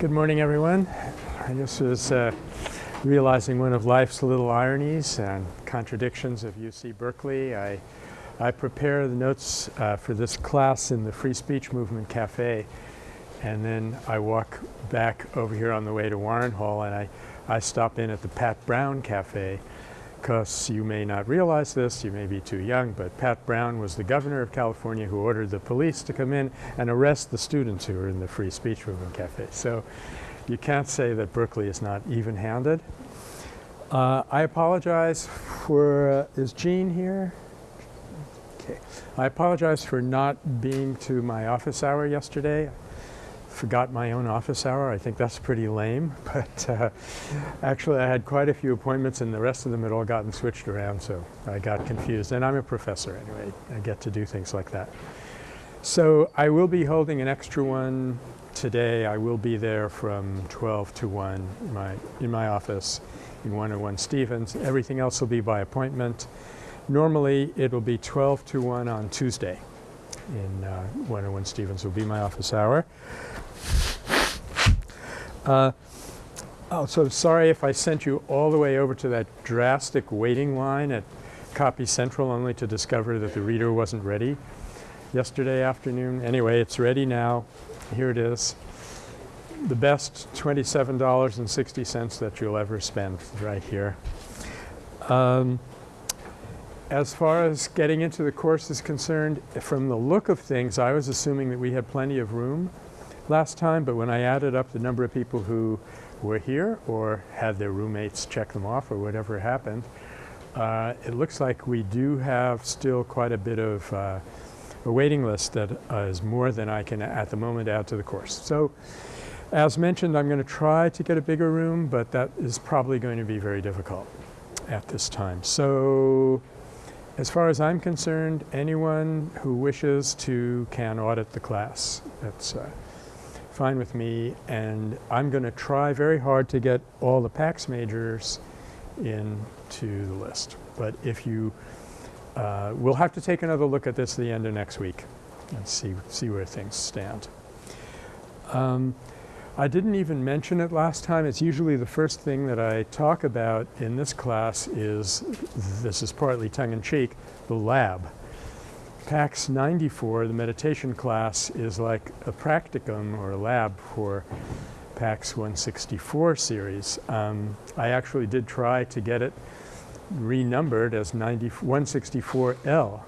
Good morning, everyone. I just was uh, realizing one of life's little ironies and contradictions of UC Berkeley. I, I prepare the notes uh, for this class in the Free Speech Movement Cafe, and then I walk back over here on the way to Warren Hall, and I, I stop in at the Pat Brown Cafe because you may not realize this, you may be too young, but Pat Brown was the governor of California who ordered the police to come in and arrest the students who were in the Free Speech Movement Cafe. So you can't say that Berkeley is not even-handed. Uh, I apologize for, uh, is Jean here? Okay. I apologize for not being to my office hour yesterday forgot my own office hour. I think that's pretty lame, but uh, actually I had quite a few appointments and the rest of them had all gotten switched around, so I got confused. And I'm a professor anyway. I get to do things like that. So I will be holding an extra one today. I will be there from 12 to 1 in my, in my office in 101 Stephens. Everything else will be by appointment. Normally it will be 12 to 1 on Tuesday in uh, 101 Stephens will be my office hour. Uh, oh, so sorry if I sent you all the way over to that drastic waiting line at Copy Central only to discover that the reader wasn't ready yesterday afternoon. Anyway, it's ready now. Here it is. The best $27.60 that you'll ever spend right here. Um, as far as getting into the course is concerned, from the look of things, I was assuming that we had plenty of room last time, but when I added up the number of people who were here or had their roommates check them off or whatever happened, uh, it looks like we do have still quite a bit of uh, a waiting list that uh, is more than I can at the moment add to the course. So as mentioned, I'm going to try to get a bigger room, but that is probably going to be very difficult at this time. So as far as I'm concerned, anyone who wishes to can audit the class. That's uh, fine with me. And I'm going to try very hard to get all the PACS majors into the list. But if you, uh, we'll have to take another look at this at the end of next week and see, see where things stand. Um, I didn't even mention it last time. It's usually the first thing that I talk about in this class is, this is partly tongue-in-cheek, the lab. PACS 94, the meditation class, is like a practicum or a lab for PACS 164 series. Um, I actually did try to get it renumbered as 164L.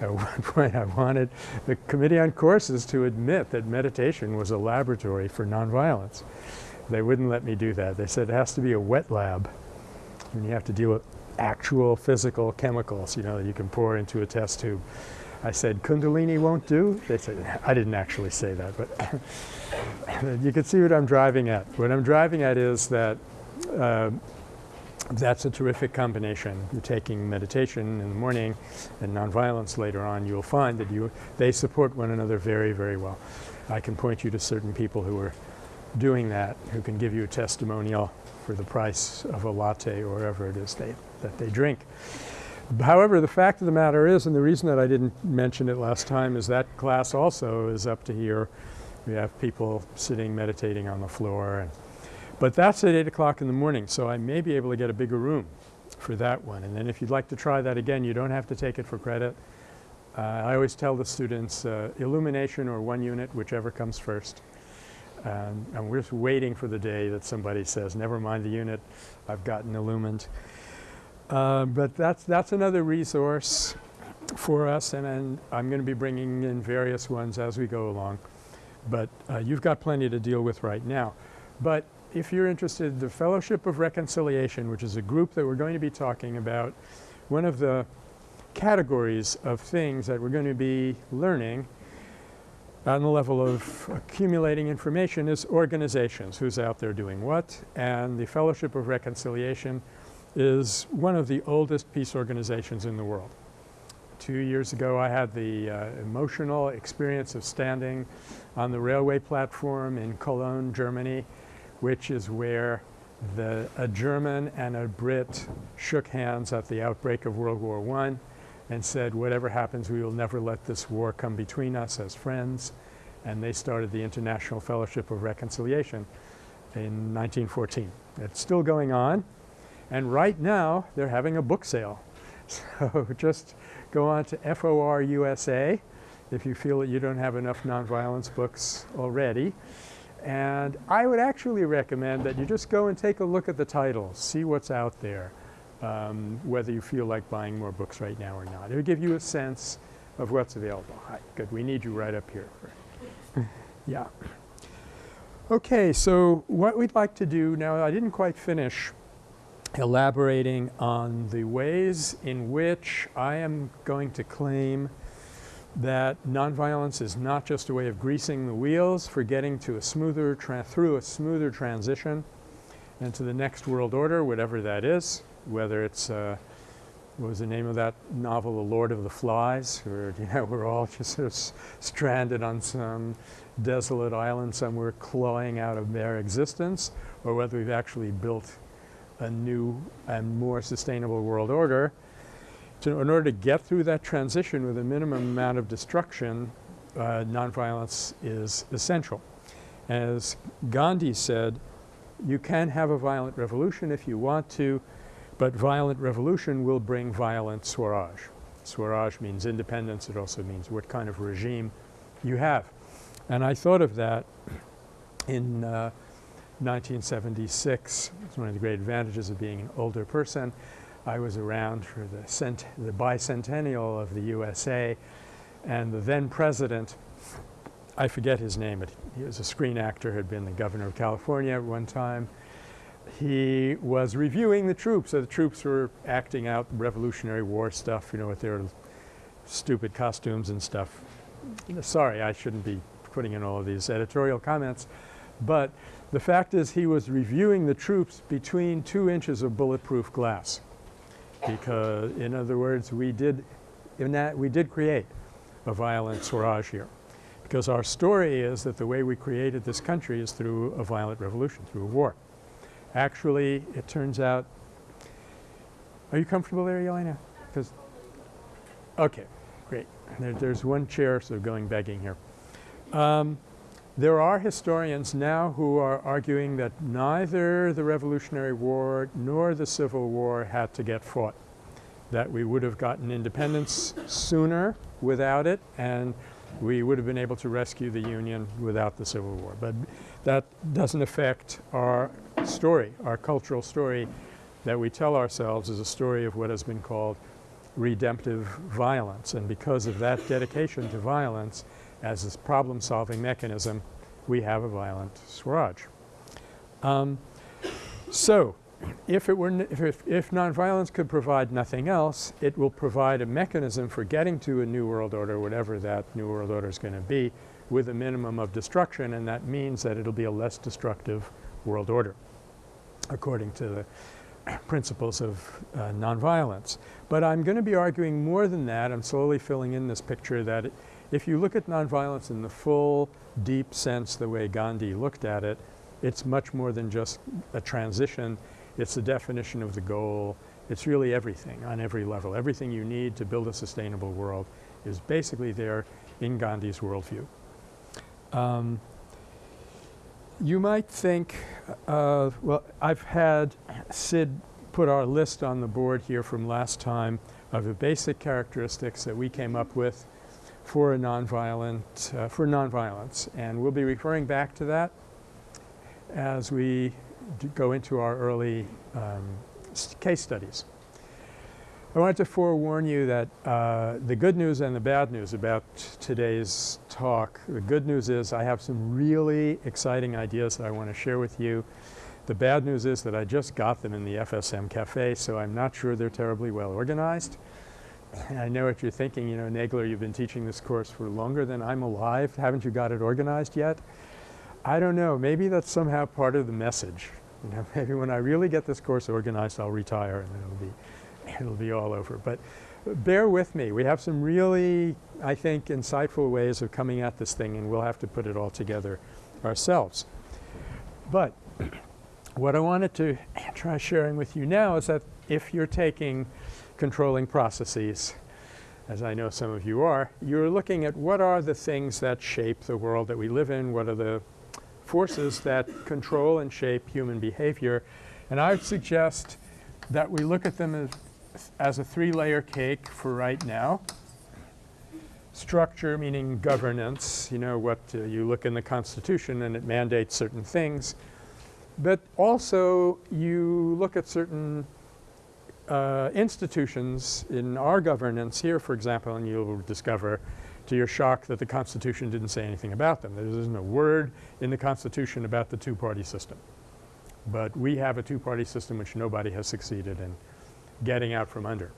At one point I wanted the Committee on Courses to admit that meditation was a laboratory for nonviolence. They wouldn't let me do that. They said it has to be a wet lab and you have to deal with actual physical chemicals, you know, that you can pour into a test tube. I said, Kundalini won't do? They said, I didn't actually say that, but you can see what I'm driving at. What I'm driving at is that uh, that's a terrific combination. You're taking meditation in the morning and nonviolence later on. You'll find that you, they support one another very, very well. I can point you to certain people who are doing that, who can give you a testimonial for the price of a latte or whatever it is they, that they drink. However, the fact of the matter is, and the reason that I didn't mention it last time is that class also is up to here. We have people sitting meditating on the floor. And, but that's at 8 o'clock in the morning, so I may be able to get a bigger room for that one. And then if you'd like to try that again, you don't have to take it for credit. Uh, I always tell the students uh, illumination or one unit, whichever comes first. Um, and we're just waiting for the day that somebody says, never mind the unit, I've gotten illumined. Uh, but that's, that's another resource for us and, and I'm going to be bringing in various ones as we go along. But uh, you've got plenty to deal with right now. But if you're interested, the Fellowship of Reconciliation, which is a group that we're going to be talking about, one of the categories of things that we're going to be learning on the level of accumulating information is organizations, who's out there doing what. And the Fellowship of Reconciliation is one of the oldest peace organizations in the world. Two years ago I had the uh, emotional experience of standing on the railway platform in Cologne, Germany, which is where the, a German and a Brit shook hands at the outbreak of World War I and said, whatever happens, we will never let this war come between us as friends. and they started the International Fellowship of Reconciliation in 1914. It's still going on and right now they're having a book sale. So just go on to FOR USA if you feel that you don't have enough nonviolence books already. And I would actually recommend that you just go and take a look at the titles, see what's out there, um, whether you feel like buying more books right now or not. It will give you a sense of what's available. Hi, good. We need you right up here. yeah. Okay, so what we'd like to do now, I didn't quite finish elaborating on the ways in which I am going to claim that nonviolence is not just a way of greasing the wheels for getting to a smoother through a smoother transition into the next world order, whatever that is, whether it's uh, what was the name of that novel, The Lord of the Flies, where you know we're all just sort of stranded on some desolate island somewhere clawing out of their existence, or whether we've actually built a new and more sustainable world order. So in order to get through that transition with a minimum amount of destruction, uh, nonviolence is essential. As Gandhi said, you can have a violent revolution if you want to, but violent revolution will bring violent Swaraj. Swaraj means independence. It also means what kind of regime you have. And I thought of that in uh, 1976. It's one of the great advantages of being an older person. I was around for the, the bicentennial of the USA and the then president, I forget his name, but he was a screen actor, had been the governor of California at one time. He was reviewing the troops. So the troops were acting out Revolutionary War stuff, you know, with their stupid costumes and stuff. Sorry, I shouldn't be putting in all of these editorial comments, but the fact is he was reviewing the troops between two inches of bulletproof glass because in other words we did in that we did create a violent Swaraj here because our story is that the way we created this country is through a violent revolution, through a war. Actually it turns out are you comfortable there Yelena? Because okay great there, there's one chair so going begging here. Um, there are historians now who are arguing that neither the Revolutionary War nor the Civil War had to get fought, that we would have gotten independence sooner without it and we would have been able to rescue the Union without the Civil War. But that doesn't affect our story, our cultural story that we tell ourselves is a story of what has been called redemptive violence. And because of that dedication to violence, as this problem-solving mechanism, we have a violent Swaraj. Um, so if it were if, if, nonviolence could provide nothing else, it will provide a mechanism for getting to a new world order, whatever that new world order is going to be, with a minimum of destruction, and that means that it'll be a less destructive world order, according to the principles of uh, nonviolence. But I'm going to be arguing more than that. I'm slowly filling in this picture that if you look at nonviolence in the full, deep sense the way Gandhi looked at it, it's much more than just a transition. It's the definition of the goal. It's really everything on every level. Everything you need to build a sustainable world is basically there in Gandhi's worldview. Um, you might think, uh, well, I've had Sid put our list on the board here from last time of the basic characteristics that we came up with for a nonviolent, uh, for nonviolence. And we'll be referring back to that as we go into our early um, case studies. I wanted to forewarn you that uh, the good news and the bad news about today's talk. The good news is I have some really exciting ideas that I want to share with you. The bad news is that I just got them in the FSM Cafe, so I'm not sure they're terribly well organized. I know what you're thinking, you know, Nagler, you've been teaching this course for longer than I'm alive. Haven't you got it organized yet? I don't know. Maybe that's somehow part of the message. You know, maybe when I really get this course organized, I'll retire and it'll be, it'll be all over. But bear with me. We have some really, I think, insightful ways of coming at this thing and we'll have to put it all together ourselves. But what I wanted to try sharing with you now is that if you're taking controlling processes. as I know some of you are, you're looking at what are the things that shape the world that we live in, what are the forces that control and shape human behavior. And I would suggest that we look at them as, as a three-layer cake for right now. Structure meaning governance, you know what uh, you look in the Constitution and it mandates certain things. But also you look at certain uh, institutions in our governance here, for example, and you'll discover to your shock that the Constitution didn't say anything about them. There isn't a word in the Constitution about the two-party system. But we have a two-party system which nobody has succeeded in getting out from under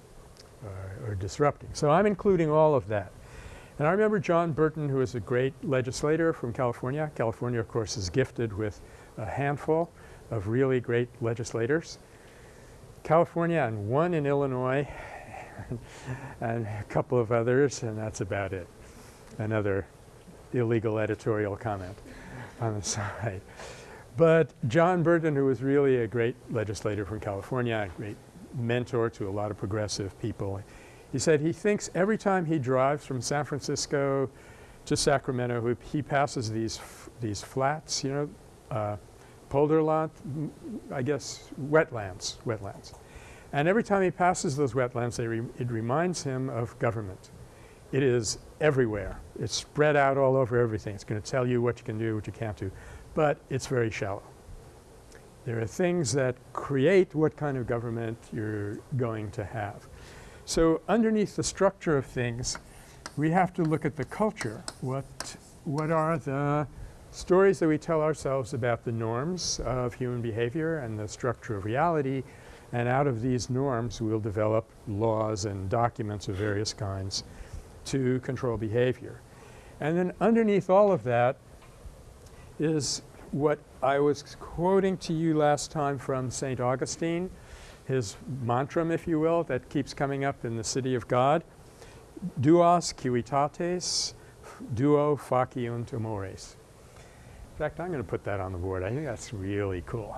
uh, or disrupting. So I'm including all of that. And I remember John Burton who was a great legislator from California. California of course is gifted with a handful of really great legislators. California and one in Illinois and a couple of others and that's about it. Another illegal editorial comment on the side. But John Burton who was really a great legislator from California, a great mentor to a lot of progressive people. He said he thinks every time he drives from San Francisco to Sacramento he passes these these flats, you know, uh, Polderland, I guess wetlands, wetlands. And every time he passes those wetlands re it reminds him of government. It is everywhere. It's spread out all over everything. It's going to tell you what you can do, what you can't do, but it's very shallow. There are things that create what kind of government you're going to have. So underneath the structure of things we have to look at the culture. What, what are the stories that we tell ourselves about the norms of human behavior and the structure of reality and out of these norms we'll develop laws and documents of various kinds to control behavior. And then underneath all of that is what I was quoting to you last time from St. Augustine, his mantra if you will that keeps coming up in the city of God, duos civitates duo faciunt amores. In fact, I'm going to put that on the board. I think that's really cool.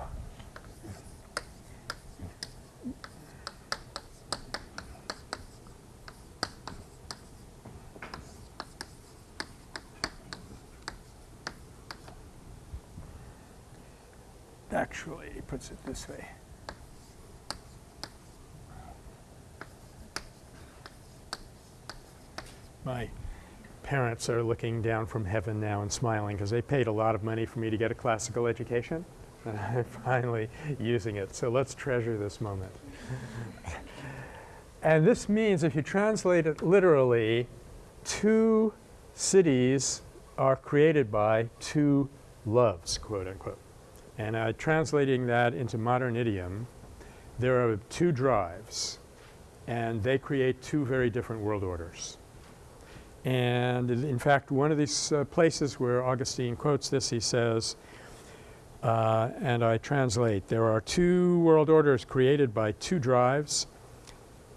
Actually, he puts it this way. My parents are looking down from heaven now and smiling because they paid a lot of money for me to get a classical education and I'm finally using it. So let's treasure this moment. and this means if you translate it literally, two cities are created by two loves, quote unquote. And uh, translating that into modern idiom, there are two drives and they create two very different world orders. And in fact, one of these uh, places where Augustine quotes this, he says, uh, and I translate, there are two world orders created by two drives.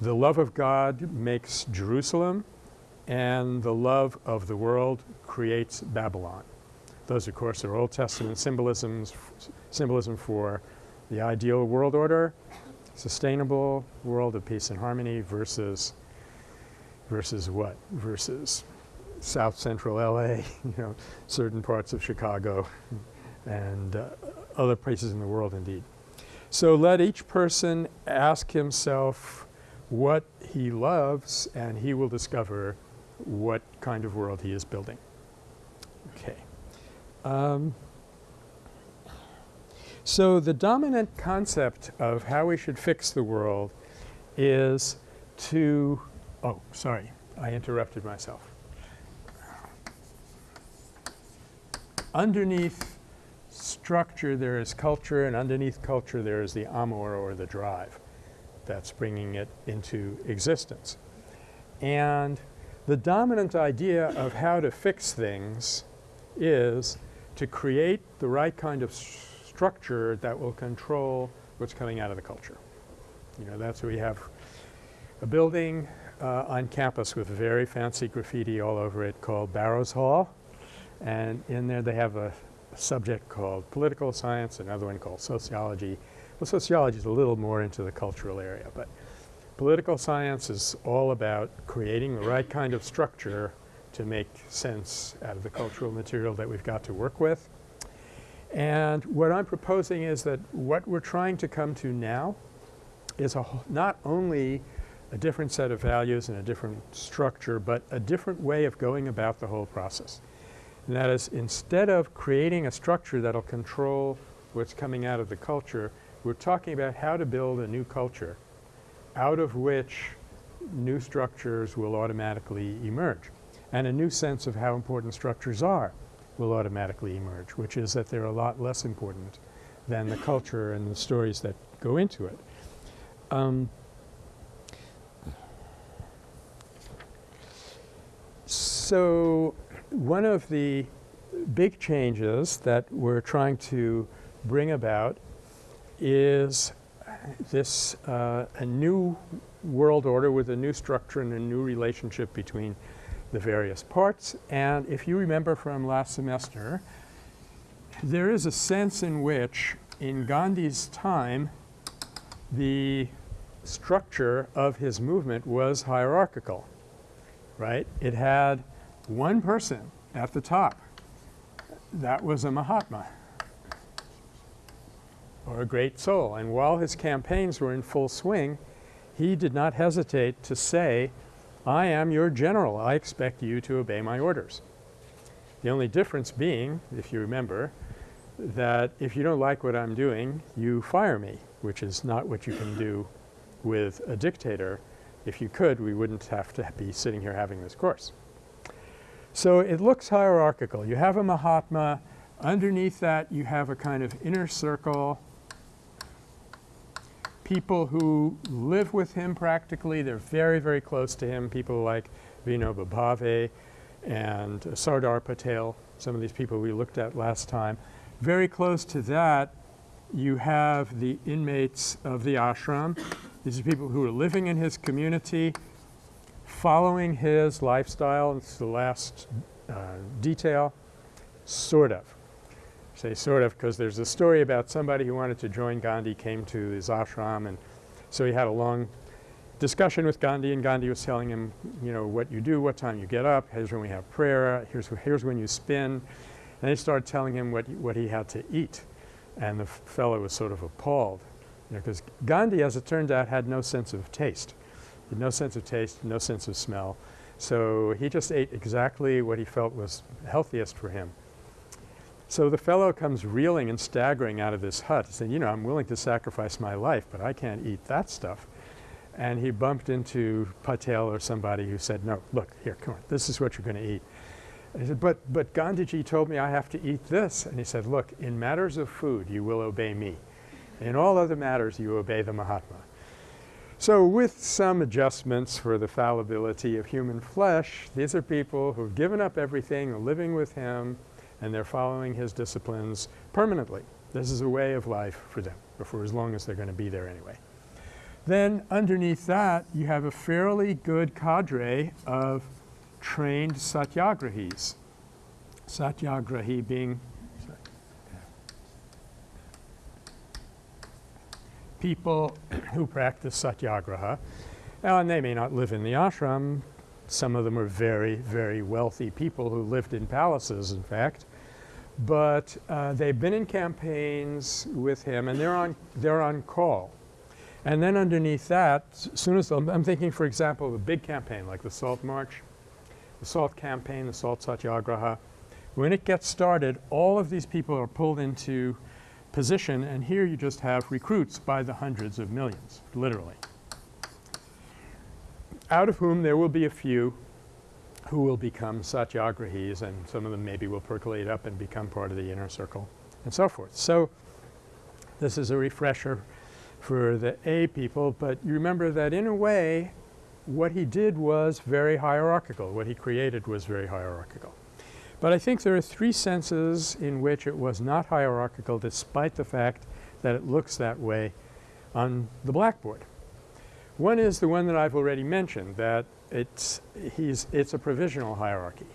The love of God makes Jerusalem and the love of the world creates Babylon. Those of course are Old Testament symbolisms, symbolism for the ideal world order, sustainable world of peace and harmony versus versus what? Versus South Central LA, you know, certain parts of Chicago and uh, other places in the world indeed. So let each person ask himself what he loves and he will discover what kind of world he is building. Okay. Um, so the dominant concept of how we should fix the world is to Oh, sorry. I interrupted myself. Underneath structure there is culture and underneath culture there is the amor or the drive that's bringing it into existence. And the dominant idea of how to fix things is to create the right kind of structure that will control what's coming out of the culture. You know, that's what we have a building uh, on campus with very fancy graffiti all over it called Barrows Hall. And in there they have a, subject called political science, another one called sociology. Well, sociology is a little more into the cultural area, but Political science is all about creating the right kind of structure to make sense out of the cultural material that we've got to work with. And what I'm proposing is that what we're trying to come to now is a not only a different set of values and a different structure, but a different way of going about the whole process. And that is instead of creating a structure that will control what's coming out of the culture, we're talking about how to build a new culture out of which new structures will automatically emerge. And a new sense of how important structures are will automatically emerge, which is that they're a lot less important than the culture and the stories that go into it. Um, so one of the big changes that we're trying to bring about is this uh, a new world order with a new structure and a new relationship between the various parts. And if you remember from last semester, there is a sense in which in Gandhi's time the structure of his movement was hierarchical, right? It had one person at the top. That was a Mahatma or a great soul. And while his campaigns were in full swing, he did not hesitate to say, I am your general. I expect you to obey my orders. The only difference being, if you remember, that if you don't like what I'm doing, you fire me, which is not what you can do with a dictator. If you could, we wouldn't have to be sitting here having this course. So it looks hierarchical. You have a Mahatma. Underneath that, you have a kind of inner circle people who live with him practically. They're very, very close to him, people like Vinoba Bhave and Sardar Patel, some of these people we looked at last time. Very close to that, you have the inmates of the ashram. These are people who are living in his community, following his lifestyle. It's the last uh, detail, sort of say sort of because there's a story about somebody who wanted to join Gandhi came to his ashram and so he had a long discussion with Gandhi and Gandhi was telling him, you know, what you do, what time you get up, here's when we have prayer, here's, here's when you spin. And he started telling him what, what he had to eat. And the fellow was sort of appalled because Gandhi, as it turned out, had no sense of taste. Had no sense of taste, no sense of smell. So he just ate exactly what he felt was healthiest for him. So the fellow comes reeling and staggering out of this hut saying, you know, I'm willing to sacrifice my life, but I can't eat that stuff. And he bumped into Patel or somebody who said, no, look, here, come on, this is what you're going to eat. And he said, but, but Gandhiji told me I have to eat this. And he said, look, in matters of food, you will obey me. In all other matters, you obey the Mahatma. So with some adjustments for the fallibility of human flesh, these are people who've given up everything, are living with him, and they're following his disciplines permanently. This is a way of life for them, or for as long as they're going to be there anyway. Then underneath that, you have a fairly good cadre of trained satyagrahis. Satyagrahi being people who practice satyagraha. and they may not live in the ashram. Some of them are very, very wealthy people who lived in palaces, in fact. But uh, they've been in campaigns with him and they're on, they're on call. And then underneath that, as soon as I'm thinking, for example, of a big campaign like the Salt March, the Salt Campaign, the Salt Satyagraha. When it gets started, all of these people are pulled into position and here you just have recruits by the hundreds of millions, literally. Out of whom there will be a few who will become satyagrahis and some of them maybe will percolate up and become part of the inner circle and so forth. So this is a refresher for the A people, but you remember that in a way what he did was very hierarchical. What he created was very hierarchical. But I think there are three senses in which it was not hierarchical despite the fact that it looks that way on the blackboard. One is the one that I've already mentioned, that it's, he's, it's a provisional hierarchy.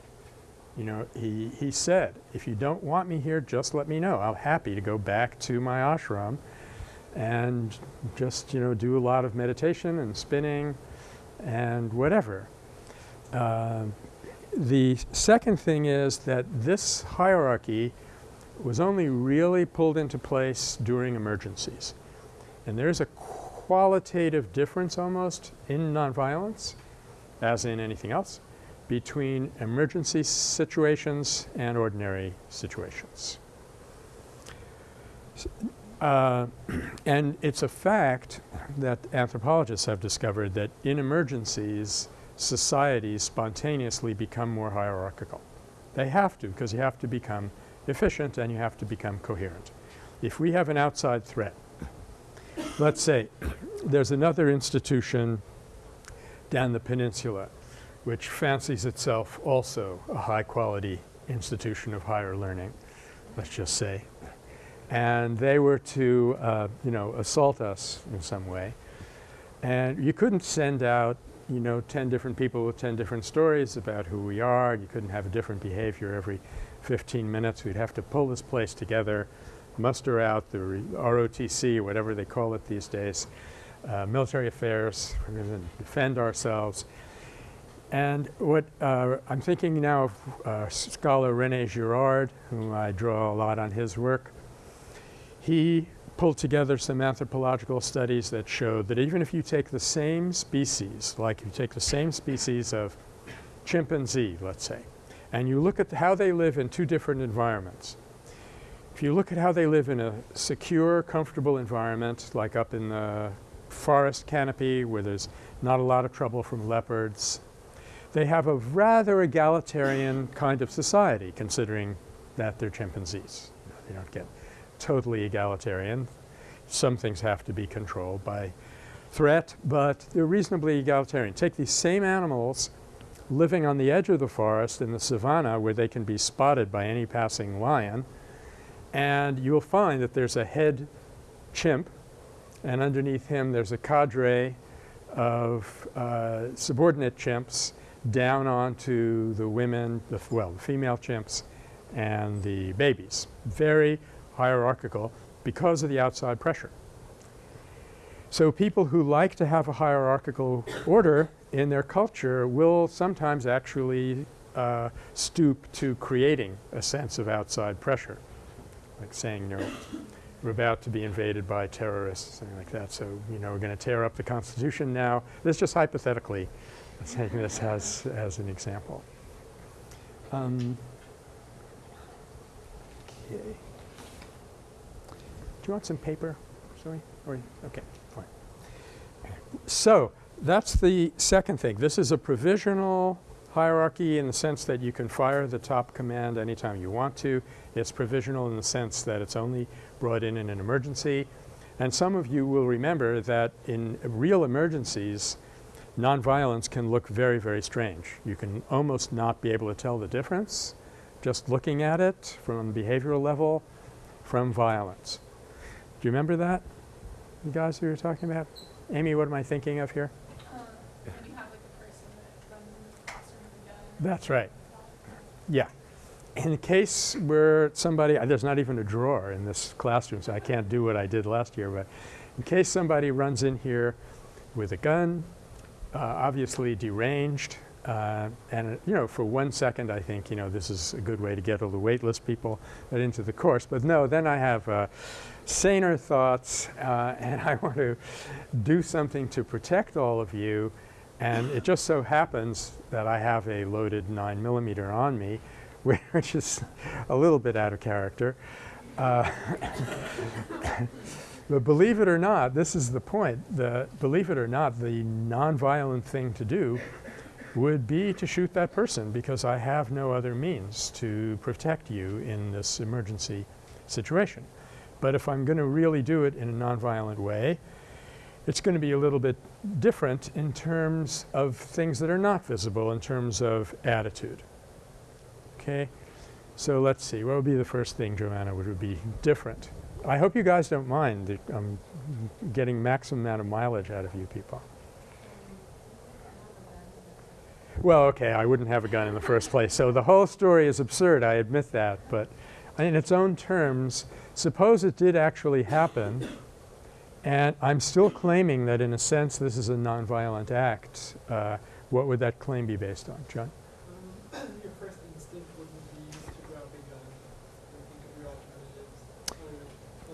You know, he, he said, if you don't want me here, just let me know. I'm happy to go back to my ashram and just, you know, do a lot of meditation and spinning and whatever. Uh, the second thing is that this hierarchy was only really pulled into place during emergencies. And there's a qualitative difference almost in nonviolence, as in anything else, between emergency situations and ordinary situations. Uh, and it's a fact that anthropologists have discovered that in emergencies societies spontaneously become more hierarchical. They have to because you have to become efficient and you have to become coherent. If we have an outside threat, let's say there's another institution down the peninsula which fancies itself also a high quality institution of higher learning, let's just say, and they were to uh, you know assault us in some way and you couldn't send out you know 10 different people with 10 different stories about who we are. You couldn't have a different behavior every 15 minutes. We'd have to pull this place together, muster out the ROTC, whatever they call it these days, uh, military affairs, we're going to defend ourselves. And what uh, I'm thinking now of uh, scholar Rene Girard, whom I draw a lot on his work. He pulled together some anthropological studies that showed that even if you take the same species, like you take the same species of chimpanzee, let's say, and you look at how they live in two different environments. If you look at how they live in a secure, comfortable environment, like up in the forest canopy where there's not a lot of trouble from leopards, they have a rather egalitarian kind of society considering that they're chimpanzees. You don't get totally egalitarian. Some things have to be controlled by threat, but they're reasonably egalitarian. Take these same animals living on the edge of the forest in the savannah where they can be spotted by any passing lion, and you'll find that there's a head chimp, and underneath him there's a cadre of uh, subordinate chimps down onto the women, the well, the female chimps and the babies. Very hierarchical because of the outside pressure. So people who like to have a hierarchical order in their culture will sometimes actually uh, stoop to creating a sense of outside pressure, like saying, you know, we're about to be invaded by terrorists, something like that. So, you know, we're going to tear up the Constitution now. This just hypothetically taking this as, as an example. Um, okay. Do you want some paper, Zoe? Or, okay, fine. So that's the second thing. This is a provisional hierarchy in the sense that you can fire the top command anytime you want to. It's provisional in the sense that it's only brought in in an emergency. And some of you will remember that in real emergencies, nonviolence can look very, very strange. You can almost not be able to tell the difference just looking at it from a behavioral level from violence. Do you remember that? You guys who were talking about? Amy, what am I thinking of here? Um, have like that runs in the classroom with a gun. That's right. Yeah. In the case where somebody, uh, there's not even a drawer in this classroom, so I can't do what I did last year, but in case somebody runs in here with a gun, uh, obviously deranged, uh, and uh, you know, for one second I think, you know, this is a good way to get all the waitlist people into the course. But no, then I have uh, saner thoughts uh, and I want to do something to protect all of you. And it just so happens that I have a loaded 9 millimeter on me, which is a little bit out of character. Uh, but believe it or not, this is the point. The, believe it or not, the nonviolent thing to do would be to shoot that person because I have no other means to protect you in this emergency situation. But if I'm going to really do it in a nonviolent way, it's going to be a little bit different in terms of things that are not visible in terms of attitude. Okay? So let's see. What would be the first thing, Joanna, would be different? I hope you guys don't mind that I'm getting maximum amount of mileage out of you people. Well, okay, I wouldn't have a gun in the first place. So the whole story is absurd, I admit that. But in its own terms, suppose it did actually happen And I'm still claiming that in a sense this is a nonviolent act. Uh, what would that claim be based on, John?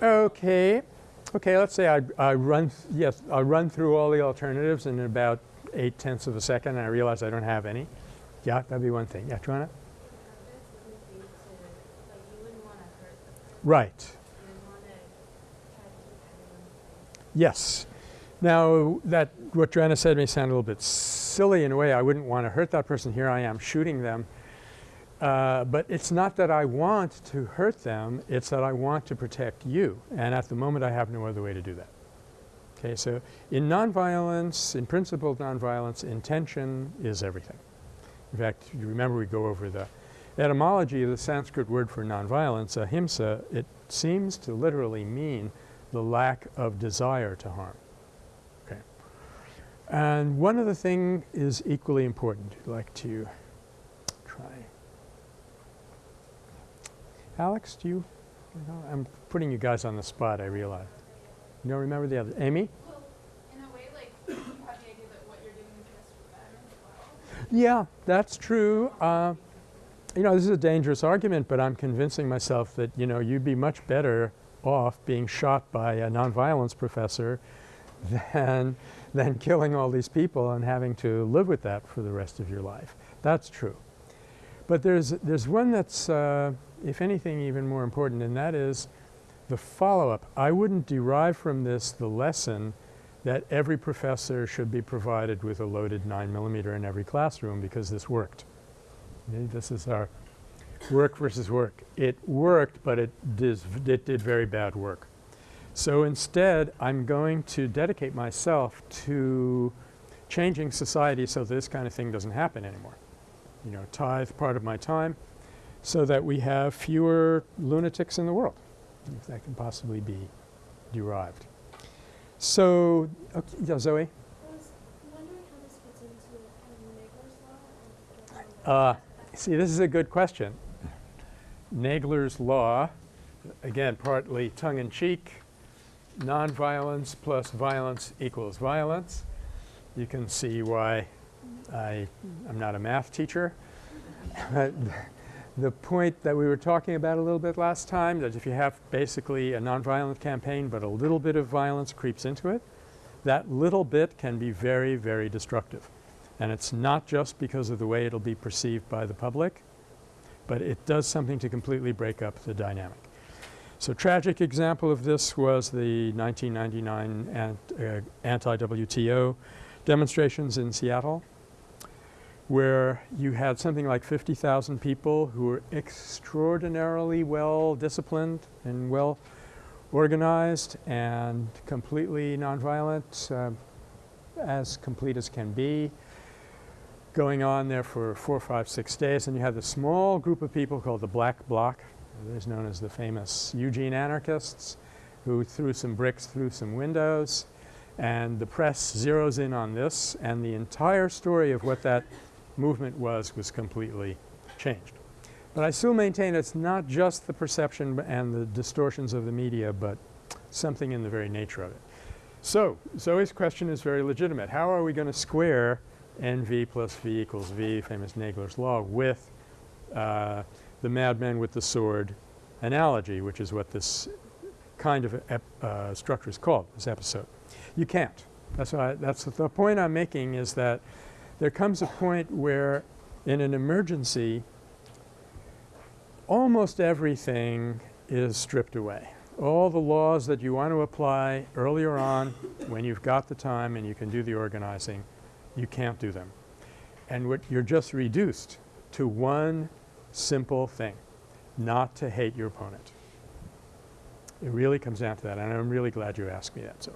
Okay. Okay, let's say I, I run, yes, I run through all the alternatives in about eight tenths of a second and I realize I don't have any. Yeah, that'd be one thing. Yeah, Joanna? purpose wouldn't be to, like, you wouldn't want to hurt the person. Right. You would want to try to keep everyone safe. Yes. Now, that, what Joanna said may sound a little bit silly in a way. I wouldn't want to hurt that person. Here I am shooting them. Uh, but it's not that I want to hurt them, it's that I want to protect you. And at the moment, I have no other way to do that. Okay, so in nonviolence, in principled nonviolence, intention is everything. In fact, you remember we go over the etymology of the Sanskrit word for nonviolence, ahimsa, it seems to literally mean the lack of desire to harm. Okay. And one other thing is equally important. I'd like to try. Alex, do you, you know, I'm putting you guys on the spot, I realize. You don't remember the other? Amy? Well, in a way, like, you have the idea that what you're doing is just for them as well. Yeah, that's true. Uh, you know, this is a dangerous argument, but I'm convincing myself that, you know, you'd be much better off being shot by a nonviolence professor than, than killing all these people and having to live with that for the rest of your life. That's true. But there's, there's one that's, uh, if anything, even more important, and that is the follow-up. I wouldn't derive from this the lesson that every professor should be provided with a loaded 9 millimeter in every classroom because this worked. This is our work versus work. It worked, but it, dis- it did very bad work. So instead, I'm going to dedicate myself to changing society so this kind of thing doesn't happen anymore. You know, tithe part of my time so that we have fewer lunatics in the world, if that can possibly be derived. So, okay, yeah, Zoe? I was wondering how this fits into law. Uh, see, this is a good question. Nagler's law, again, partly tongue in cheek, nonviolence plus violence equals violence. You can see why I, I'm not a math teacher. The point that we were talking about a little bit last time, that if you have basically a nonviolent campaign but a little bit of violence creeps into it, that little bit can be very, very destructive. And it's not just because of the way it'll be perceived by the public, but it does something to completely break up the dynamic. So tragic example of this was the 1999 ant, uh, anti-WTO demonstrations in Seattle, where you had something like 50,000 people who were extraordinarily well disciplined and well organized and completely nonviolent, uh, as complete as can be, going on there for four, five, six days. And you had the small group of people called the Black Bloc, others known as the famous Eugene anarchists, who threw some bricks through some windows. And the press zeroes in on this, and the entire story of what that movement was was completely changed. But I still maintain it's not just the perception and the distortions of the media, but something in the very nature of it. So Zoe's question is very legitimate. How are we going to square NV plus V equals V, famous Nagler's law, with uh, the madman with the sword analogy, which is what this kind of uh, structure is called, this episode? You can't. That's, why, that's the point I'm making is that there comes a point where in an emergency, almost everything is stripped away. All the laws that you want to apply earlier on when you've got the time and you can do the organizing, you can't do them. And what you're just reduced to one simple thing, not to hate your opponent. It really comes down to that, and I'm really glad you asked me that, Zoe.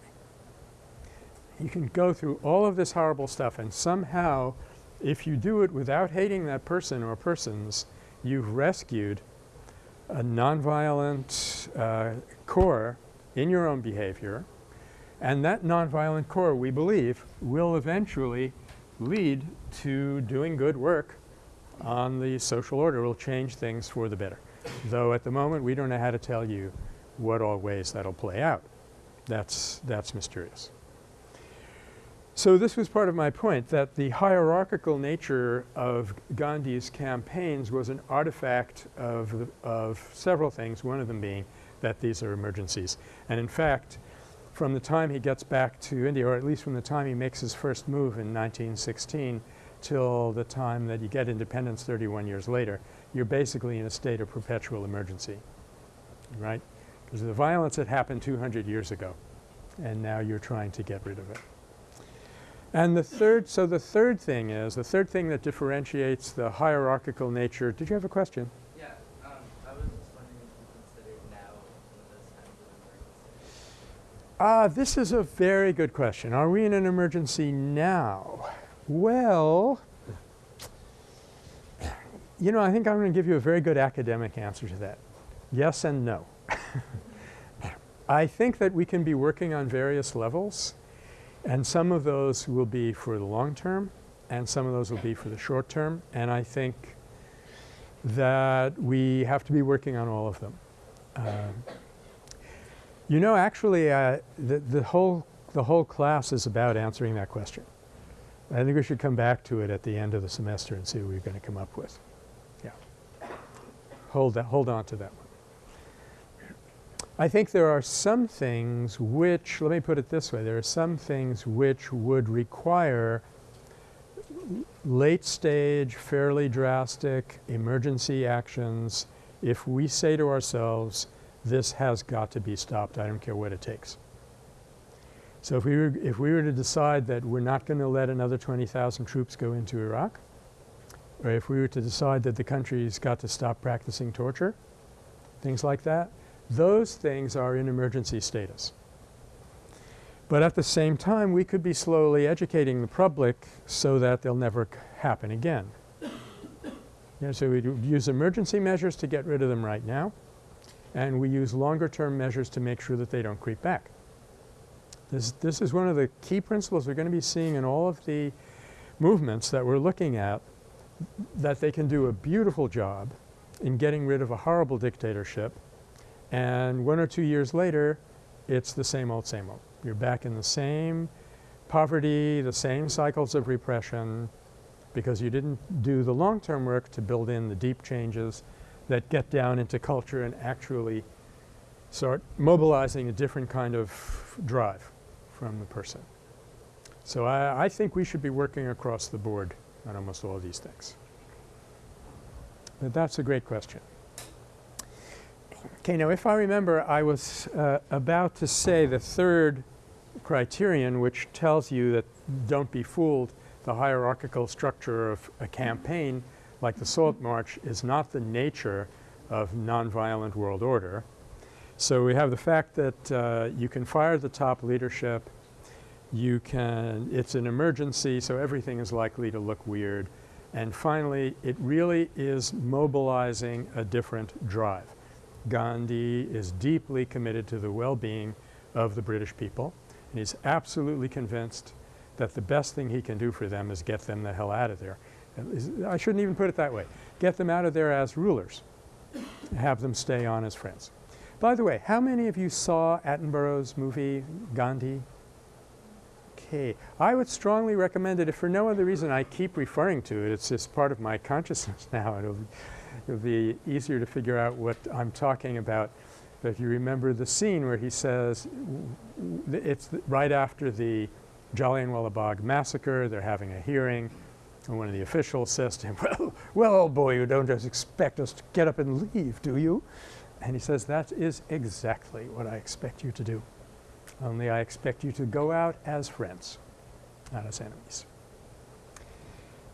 You can go through all of this horrible stuff, and somehow, if you do it without hating that person or persons, you've rescued a nonviolent uh, core in your own behavior. And that nonviolent core, we believe, will eventually lead to doing good work on the social order, will change things for the better. Though at the moment, we don't know how to tell you what all ways that'll play out. That's, that's mysterious. So this was part of my point that the hierarchical nature of Gandhi's campaigns was an artifact of, of several things, one of them being that these are emergencies. And in fact, from the time he gets back to India, or at least from the time he makes his first move in 1916 till the time that you get independence 31 years later, you're basically in a state of perpetual emergency, right? Because the violence had happened 200 years ago, and now you're trying to get rid of it. And the third, so the third thing is, the third thing that differentiates the hierarchical nature, did you have a question? Yeah, um, I was just wondering if you considered now one of those times of Ah, this is a very good question. Are we in an emergency now? Well, you know, I think I'm going to give you a very good academic answer to that. Yes and no. I think that we can be working on various levels, and some of those will be for the long term, and some of those will be for the short term, and I think that we have to be working on all of them. Um, you know, actually, uh, the, the, whole, the whole class is about answering that question. I think we should come back to it at the end of the semester and see what we're going to come up with. Yeah. Hold, that, hold on to that one. I think there are some things which, let me put it this way, there are some things which would require late stage, fairly drastic emergency actions if we say to ourselves, this has got to be stopped. I don't care what it takes. So if we were, if we were to decide that we're not going to let another 20,000 troops go into Iraq, or if we were to decide that the country's got to stop practicing torture, things like that, those things are in emergency status. But at the same time, we could be slowly educating the public so that they'll never happen again. Yeah, so we use emergency measures to get rid of them right now, and we use longer term measures to make sure that they don't creep back. This, this is one of the key principles we're going to be seeing in all of the movements that we're looking at, that they can do a beautiful job in getting rid of a horrible dictatorship, and one or two years later, it's the same old, same old. You're back in the same poverty, the same cycles of repression, because you didn't do the long-term work to build in the deep changes that get down into culture and actually start mobilizing a different kind of drive from the person. So I, I think we should be working across the board on almost all these things. But that's a great question. Okay, now if I remember, I was uh, about to say the third criterion, which tells you that don't be fooled, the hierarchical structure of a campaign like the Salt March is not the nature of nonviolent world order. So we have the fact that uh, you can fire the top leadership, you can, it's an emergency, so everything is likely to look weird. And finally, it really is mobilizing a different drive. Gandhi is deeply committed to the well-being of the British people, and he's absolutely convinced that the best thing he can do for them is get them the hell out of there. I shouldn't even put it that way. Get them out of there as rulers, have them stay on as friends. By the way, how many of you saw Attenborough's movie Gandhi? Okay. I would strongly recommend it if for no other reason I keep referring to it. It's just part of my consciousness now. It'll, it'll be easier to figure out what I'm talking about. But if you remember the scene where he says, it's right after the Jallianwala Bagh massacre, they're having a hearing, and one of the officials says to him, well, well, old boy, you don't just expect us to get up and leave, do you? And he says, that is exactly what I expect you to do. Only I expect you to go out as friends, not as enemies.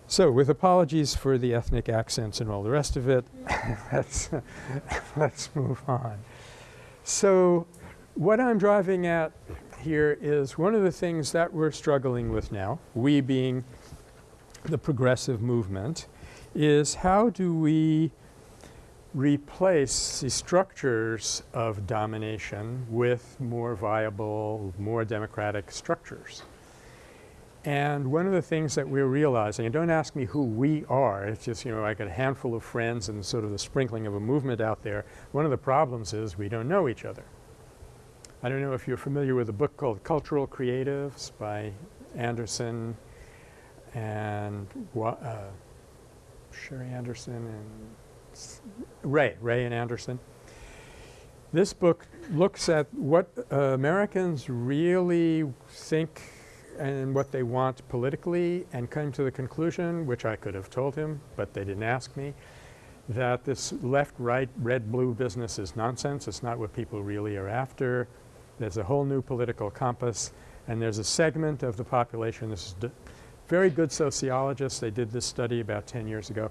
So with apologies for the ethnic accents and all the rest of it, let's, let's move on. So what I'm driving at here is one of the things that we're struggling with now, we being the progressive movement, is how do we replace the structures of domination with more viable, more democratic structures. And one of the things that we're realizing, and don't ask me who we are, it's just, you know, like a handful of friends and sort of the sprinkling of a movement out there. One of the problems is we don't know each other. I don't know if you're familiar with a book called Cultural Creatives by Anderson and uh, Sherry Anderson and Ray, Ray and Anderson. This book looks at what uh, Americans really think and what they want politically and came to the conclusion, which I could have told him, but they didn't ask me, that this left-right, red-blue business is nonsense. It's not what people really are after. There's a whole new political compass, and there's a segment of the population. This is very good sociologists. They did this study about 10 years ago.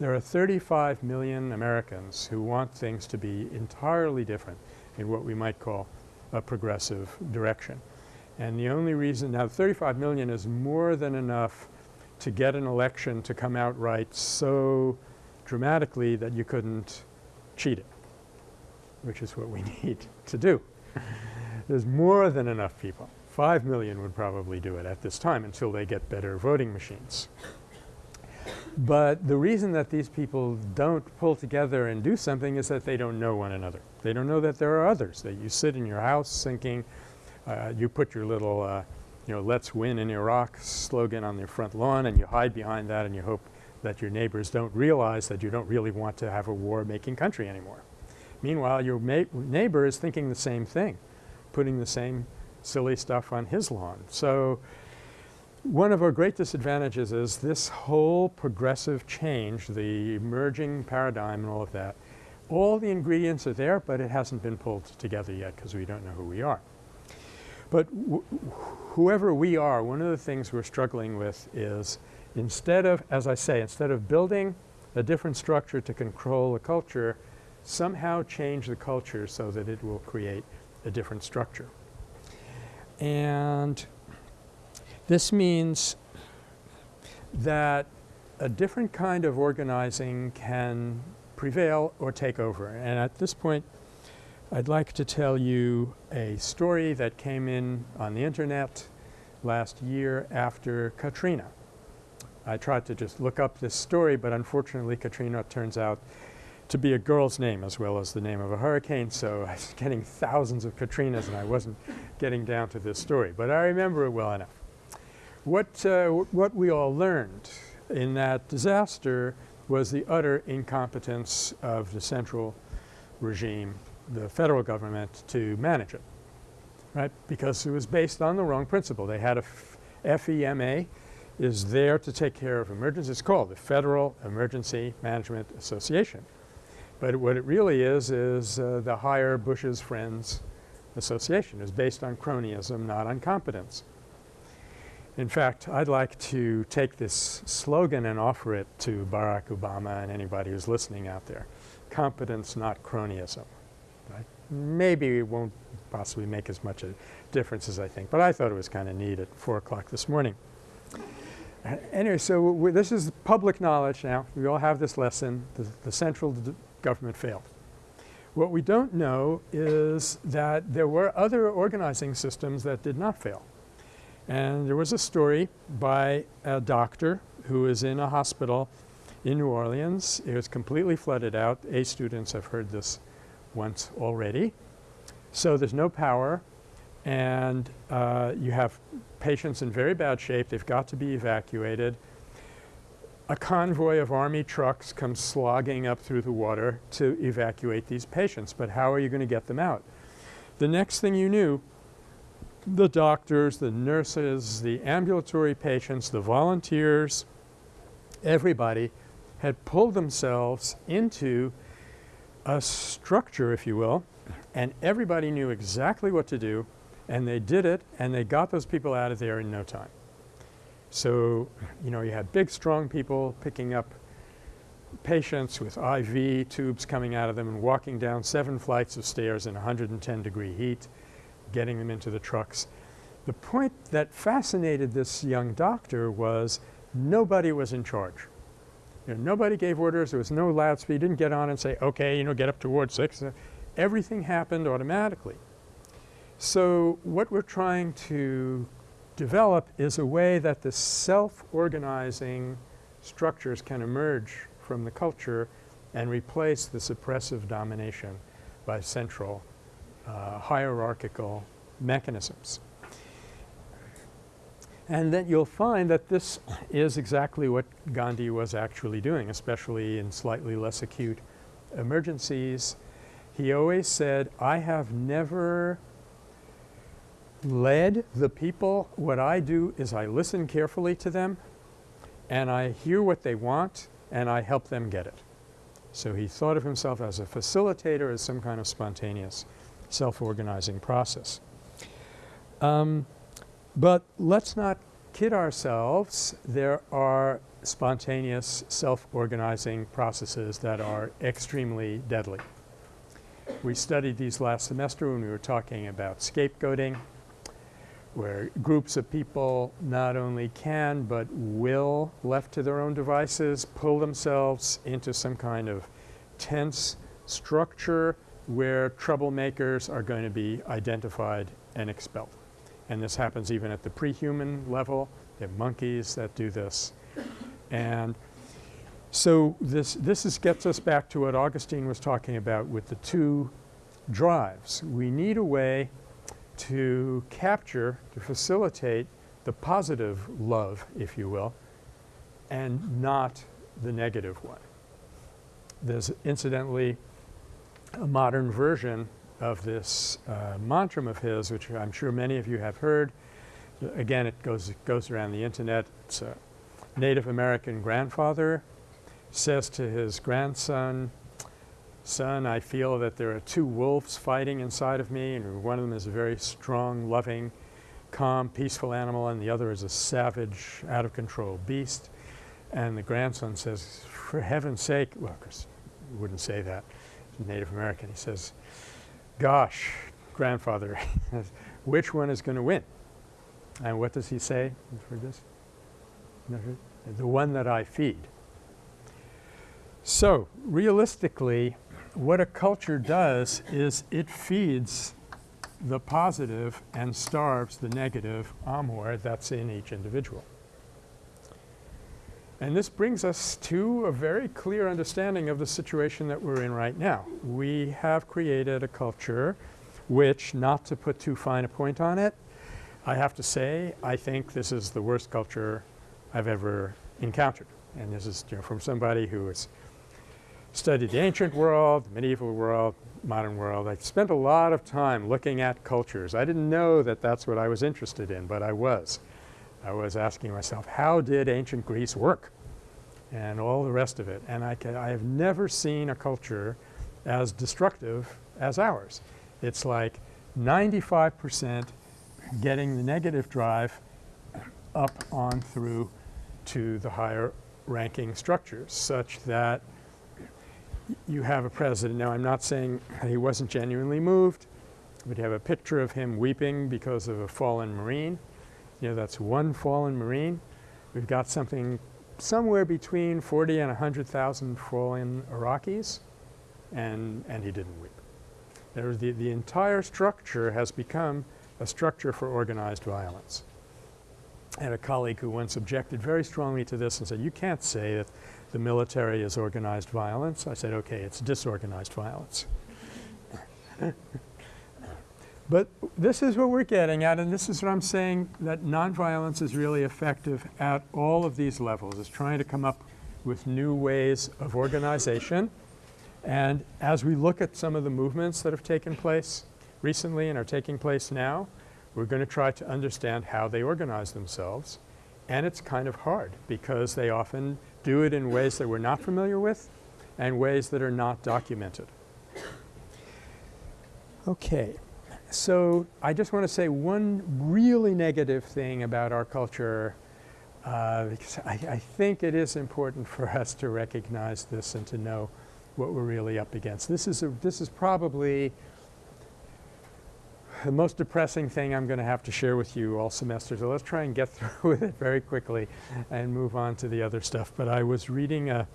There are 35 million Americans who want things to be entirely different in what we might call a progressive direction. And the only reason now 35 million is more than enough to get an election to come out right so dramatically that you couldn't cheat it, which is what we need to do. There's more than enough people. 5 million would probably do it at this time until they get better voting machines. But the reason that these people don't pull together and do something is that they don't know one another. They don't know that there are others, that you sit in your house thinking, uh, you put your little, uh, you know, let's win in Iraq slogan on your front lawn and you hide behind that and you hope that your neighbors don't realize that you don't really want to have a war-making country anymore. Meanwhile, your neighbor is thinking the same thing, putting the same silly stuff on his lawn. So one of our great disadvantages is this whole progressive change, the emerging paradigm and all of that. All the ingredients are there, but it hasn't been pulled together yet because we don't know who we are. But wh- whoever we are, one of the things we're struggling with is instead of, as I say, instead of building a different structure to control a culture, somehow change the culture so that it will create a different structure. And this means that a different kind of organizing can prevail or take over. And at this point, I'd like to tell you a story that came in on the internet last year after Katrina. I tried to just look up this story, but unfortunately Katrina turns out to be a girl's name as well as the name of a hurricane, so I was getting thousands of Katrinas and I wasn't getting down to this story. But I remember it well enough. What, uh, what we all learned in that disaster was the utter incompetence of the central regime, the federal government, to manage it, right? Because it was based on the wrong principle. They had a FEMA is there to take care of emergencies. It's called the Federal Emergency Management Association. But what it really is is uh, the hire Bush's Friends Association. is based on cronyism, not on competence. In fact, I'd like to take this slogan and offer it to Barack Obama and anybody who's listening out there. Competence, not cronyism. Right? Maybe it won't possibly make as much a difference as I think, but I thought it was kind of neat at 4 o'clock this morning. Uh, Anyway, so this is public knowledge now. We all have this lesson. The, the central government failed. What we don't know is that there were other organizing systems that did not fail. And there was a story by a doctor who was in a hospital in New Orleans. It was completely flooded out. A students have heard this once already. So there's no power, and uh, you have patients in very bad shape. They've got to be evacuated. A convoy of army trucks comes slogging up through the water to evacuate these patients. But how are you going to get them out? The next thing you knew, the doctors, the nurses, the ambulatory patients, the volunteers, everybody had pulled themselves into a structure, if you will, and everybody knew exactly what to do, and they did it, and they got those people out of there in no time. So, you know, you had big, strong people picking up patients with IV tubes coming out of them and walking down seven flights of stairs in 110 degree heat, getting them into the trucks. The point that fascinated this young doctor was nobody was in charge. You know, nobody gave orders. There was no loudspeaker. He didn't get on and say, okay, you know, get up to Ward 6. Uh, Everything happened automatically. So what we're trying to develop is a way that the self-organizing structures can emerge from the culture and replace the suppressive domination by central uh, hierarchical mechanisms. And then you'll find that this is exactly what Gandhi was actually doing, especially in slightly less acute emergencies. He always said, I have never led the people. What I do is I listen carefully to them and I hear what they want and I help them get it. So he thought of himself as a facilitator, as some kind of spontaneous self-organizing process. Um, but let's not kid ourselves. There are spontaneous self-organizing processes that are extremely deadly. We studied these last semester when we were talking about scapegoating, where groups of people not only can but will, left to their own devices, pull themselves into some kind of tense structure where troublemakers are going to be identified and expelled. And this happens even at the pre-human level. There are monkeys that do this. And so this, this is gets us back to what Augustine was talking about with the two drives. We need a way to capture, to facilitate the positive love, if you will, and not the negative one. There's incidentally a modern version of this uh, of his, which I'm sure many of you have heard. Again, it goes, it goes around the internet. It's a Native American grandfather says to his grandson, son, I feel that there are two wolves fighting inside of me and one of them is a very strong, loving, calm, peaceful animal and the other is a savage, out of control beast. And the grandson says, for heaven's sake, well, he wouldn't say that, Native American. He says, gosh, grandfather, which one is going to win? And what does he say? You've heard this? The one that I feed. So realistically, what a culture does is it feeds the positive and starves the negative amor that's in each individual. And this brings us to a very clear understanding of the situation that we're in right now. We have created a culture which, not to put too fine a point on it, I have to say I think this is the worst culture I've ever encountered. And this is you know, from somebody who has studied the ancient world, the medieval world, modern world. I spent a lot of time looking at cultures. I didn't know that that's what I was interested in, but I was. I was asking myself, how did ancient Greece work? And all the rest of it. And I, can, I have never seen a culture as destructive as ours. It's like 95 percent getting the negative drive up on through to the higher ranking structures such that you have a president. Now I'm not saying he wasn't genuinely moved, but you have a picture of him weeping because of a fallen Marine. You know, that's one fallen Marine. We've got something somewhere between 40 and 100,000 fallen Iraqis and, and he didn't weep. There the, the entire structure has become a structure for organized violence. I had a colleague who once objected very strongly to this and said, you can't say that the military is organized violence. I said, okay, it's disorganized violence. but this is what we're getting at and this is what I'm saying that nonviolence is really effective at all of these levels. It's trying to come up with new ways of organization and as we look at some of the movements that have taken place recently and are taking place now, we're going to try to understand how they organize themselves. And it's kind of hard because they often do it in ways that we're not familiar with and ways that are not documented. Okay. So I just want to say one really negative thing about our culture uh, because I, I think it is important for us to recognize this and to know what we're really up against. This is, a, this is probably the most depressing thing I'm going to have to share with you all semester. So let's try and get through with it very quickly and move on to the other stuff. But I was reading a,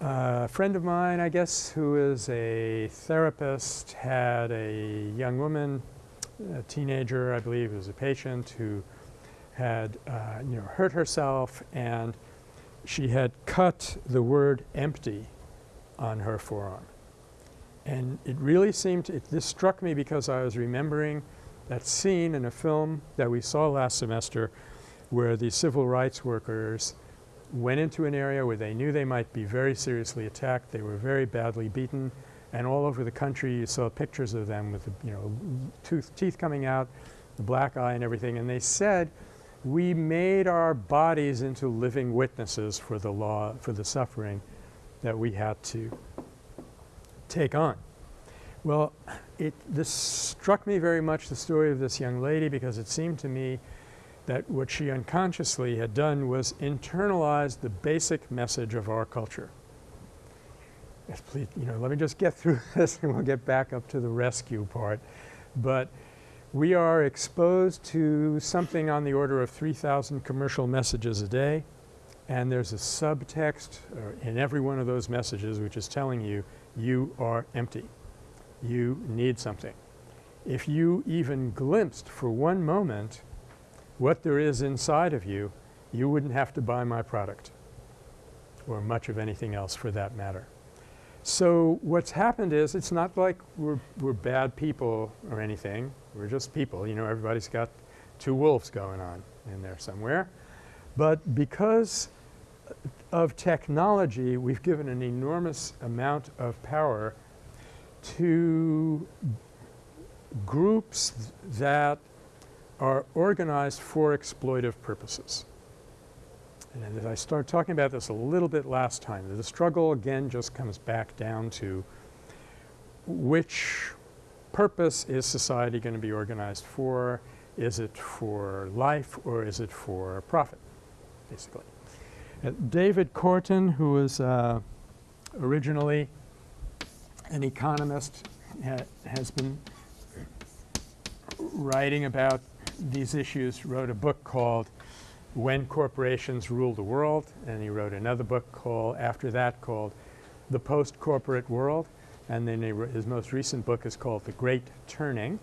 a friend of mine, I guess, who is a therapist, had a young woman, a teenager, I believe, who was a patient who had, uh, you know, hurt herself and she had cut the word empty on her forearm. And it really seemed, it, this struck me because I was remembering that scene in a film that we saw last semester where the civil rights workers went into an area where they knew they might be very seriously attacked. They were very badly beaten. And all over the country you saw pictures of them with, you know, tooth, teeth coming out, the black eye and everything. And they said, we made our bodies into living witnesses for the law, for the suffering that we had to take on. Well, it, this struck me very much, the story of this young lady, because it seemed to me that what she unconsciously had done was internalize the basic message of our culture. Please, you know, let me just get through this and we'll get back up to the rescue part. But we are exposed to something on the order of 3,000 commercial messages a day, and there's a subtext uh, in every one of those messages which is telling you, you are empty. You need something. If you even glimpsed for one moment what there is inside of you, you wouldn't have to buy my product or much of anything else for that matter. So what's happened is it's not like we're, we're bad people or anything. We're just people. You know, everybody's got two wolves going on in there somewhere. But because of technology, we've given an enormous amount of power to groups that are organized for exploitive purposes. And as I started talking about this a little bit last time, the struggle again just comes back down to which purpose is society going to be organized for? Is it for life or is it for profit, basically? Uh, David Korten, who was uh, originally an economist, ha has been writing about these issues, wrote a book called When Corporations Rule the World, and he wrote another book called, after that, called The Post-Corporate World, and then his most recent book is called The Great Turning.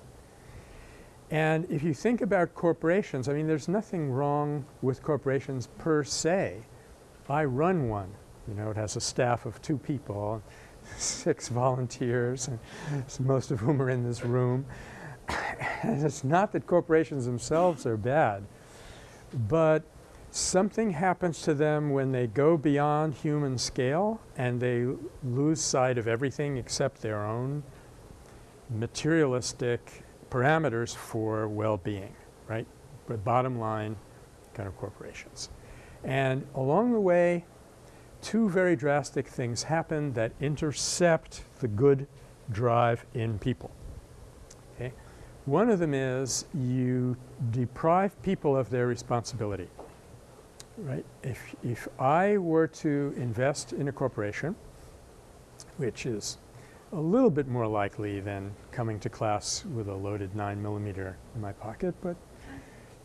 And if you think about corporations, I mean, there's nothing wrong with corporations per se. I run one. You know, it has a staff of two people, six volunteers, and most of whom are in this room. and it's not that corporations themselves are bad, but something happens to them when they go beyond human scale and they lose sight of everything except their own materialistic parameters for well-being, right? But bottom line kind of corporations. And along the way, two very drastic things happen that intercept the good drive in people. Okay? One of them is you deprive people of their responsibility. Right? If, if I were to invest in a corporation, which is a little bit more likely than coming to class with a loaded 9 millimeter in my pocket, but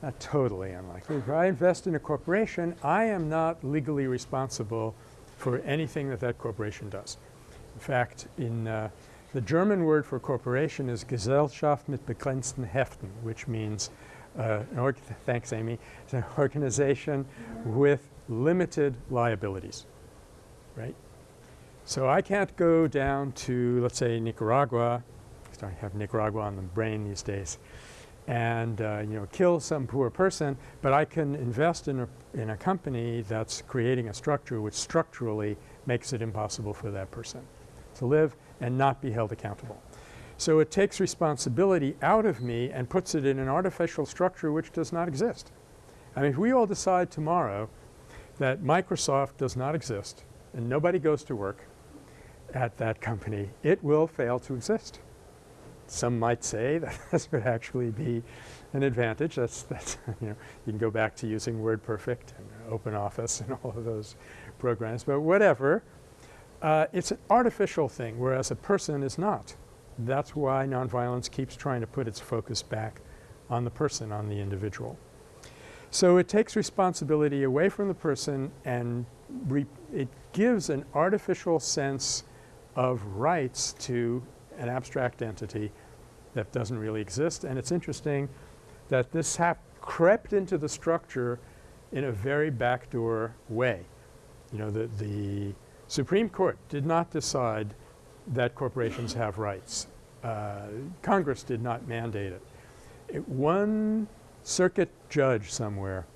not totally unlikely. If I invest in a corporation, I am not legally responsible for anything that that corporation does. In fact, in uh, the German word for corporation is Gesellschaft mit begrenzten Haftung, which means uh, thanks, Amy. It's an organization with limited liabilities, right? So I can't go down to, let's say, Nicaragua. I have Nicaragua on the brain these days, and uh, you know, kill some poor person. But I can invest in a in a company that's creating a structure which structurally makes it impossible for that person to live and not be held accountable. So it takes responsibility out of me and puts it in an artificial structure which does not exist. I mean, if we all decide tomorrow that Microsoft does not exist and nobody goes to work at that company, it will fail to exist. Some might say that this would actually be an advantage. That's, that's you know, you can go back to using WordPerfect and OpenOffice and all of those programs. But whatever, uh, it's an artificial thing, whereas a person is not. That's why nonviolence keeps trying to put its focus back on the person, on the individual. So it takes responsibility away from the person and it gives an artificial sense of rights to an abstract entity that doesn't really exist. And it's interesting that this hap crept into the structure in a very backdoor way. You know, the, the Supreme Court did not decide that corporations have rights. Uh, Congress did not mandate it. it. One circuit judge somewhere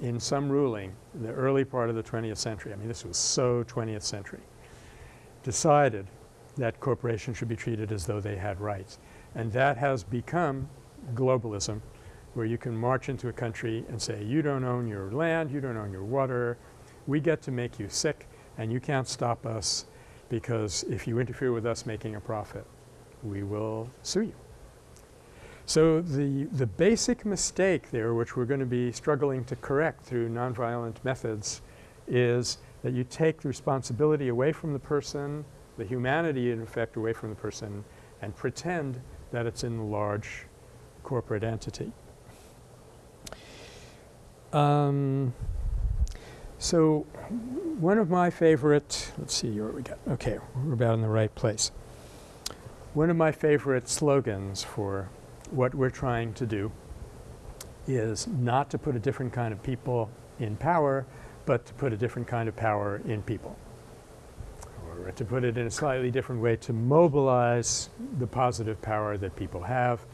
in some ruling in the early part of the 20th century, I mean this was so 20th century, decided that corporations should be treated as though they had rights. And that has become globalism where you can march into a country and say you don't own your land, you don't own your water, we get to make you sick and you can't stop us because if you interfere with us making a profit, we will sue you. So the, the basic mistake there which we're going to be struggling to correct through nonviolent methods is that you take the responsibility away from the person, the humanity in effect away from the person and pretend that it's in the large corporate entity. Um, so one of my favorite, let's see what we got. Okay, we're about in the right place. One of my favorite slogans for what we're trying to do is not to put a different kind of people in power, but to put a different kind of power in people. Or to put it in a slightly different way, to mobilize the positive power that people have,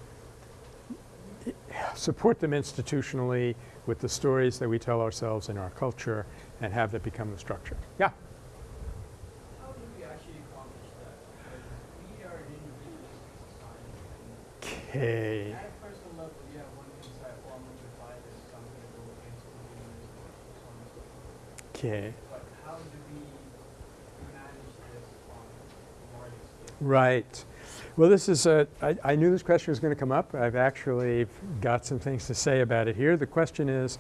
support them institutionally with the stories that we tell ourselves in our culture and have that become the structure. Yeah? How do we actually accomplish that? Because we are an individualistic society. Okay. At a personal level, yeah, one can decide, oh, I'm going to buy this, I'm going to go against communism, so on and so forth. Okay. But how do we manage this on a larger scale? Right. Well, this is a I, I knew this question was going to come up. I've actually got some things to say about it here. The question is,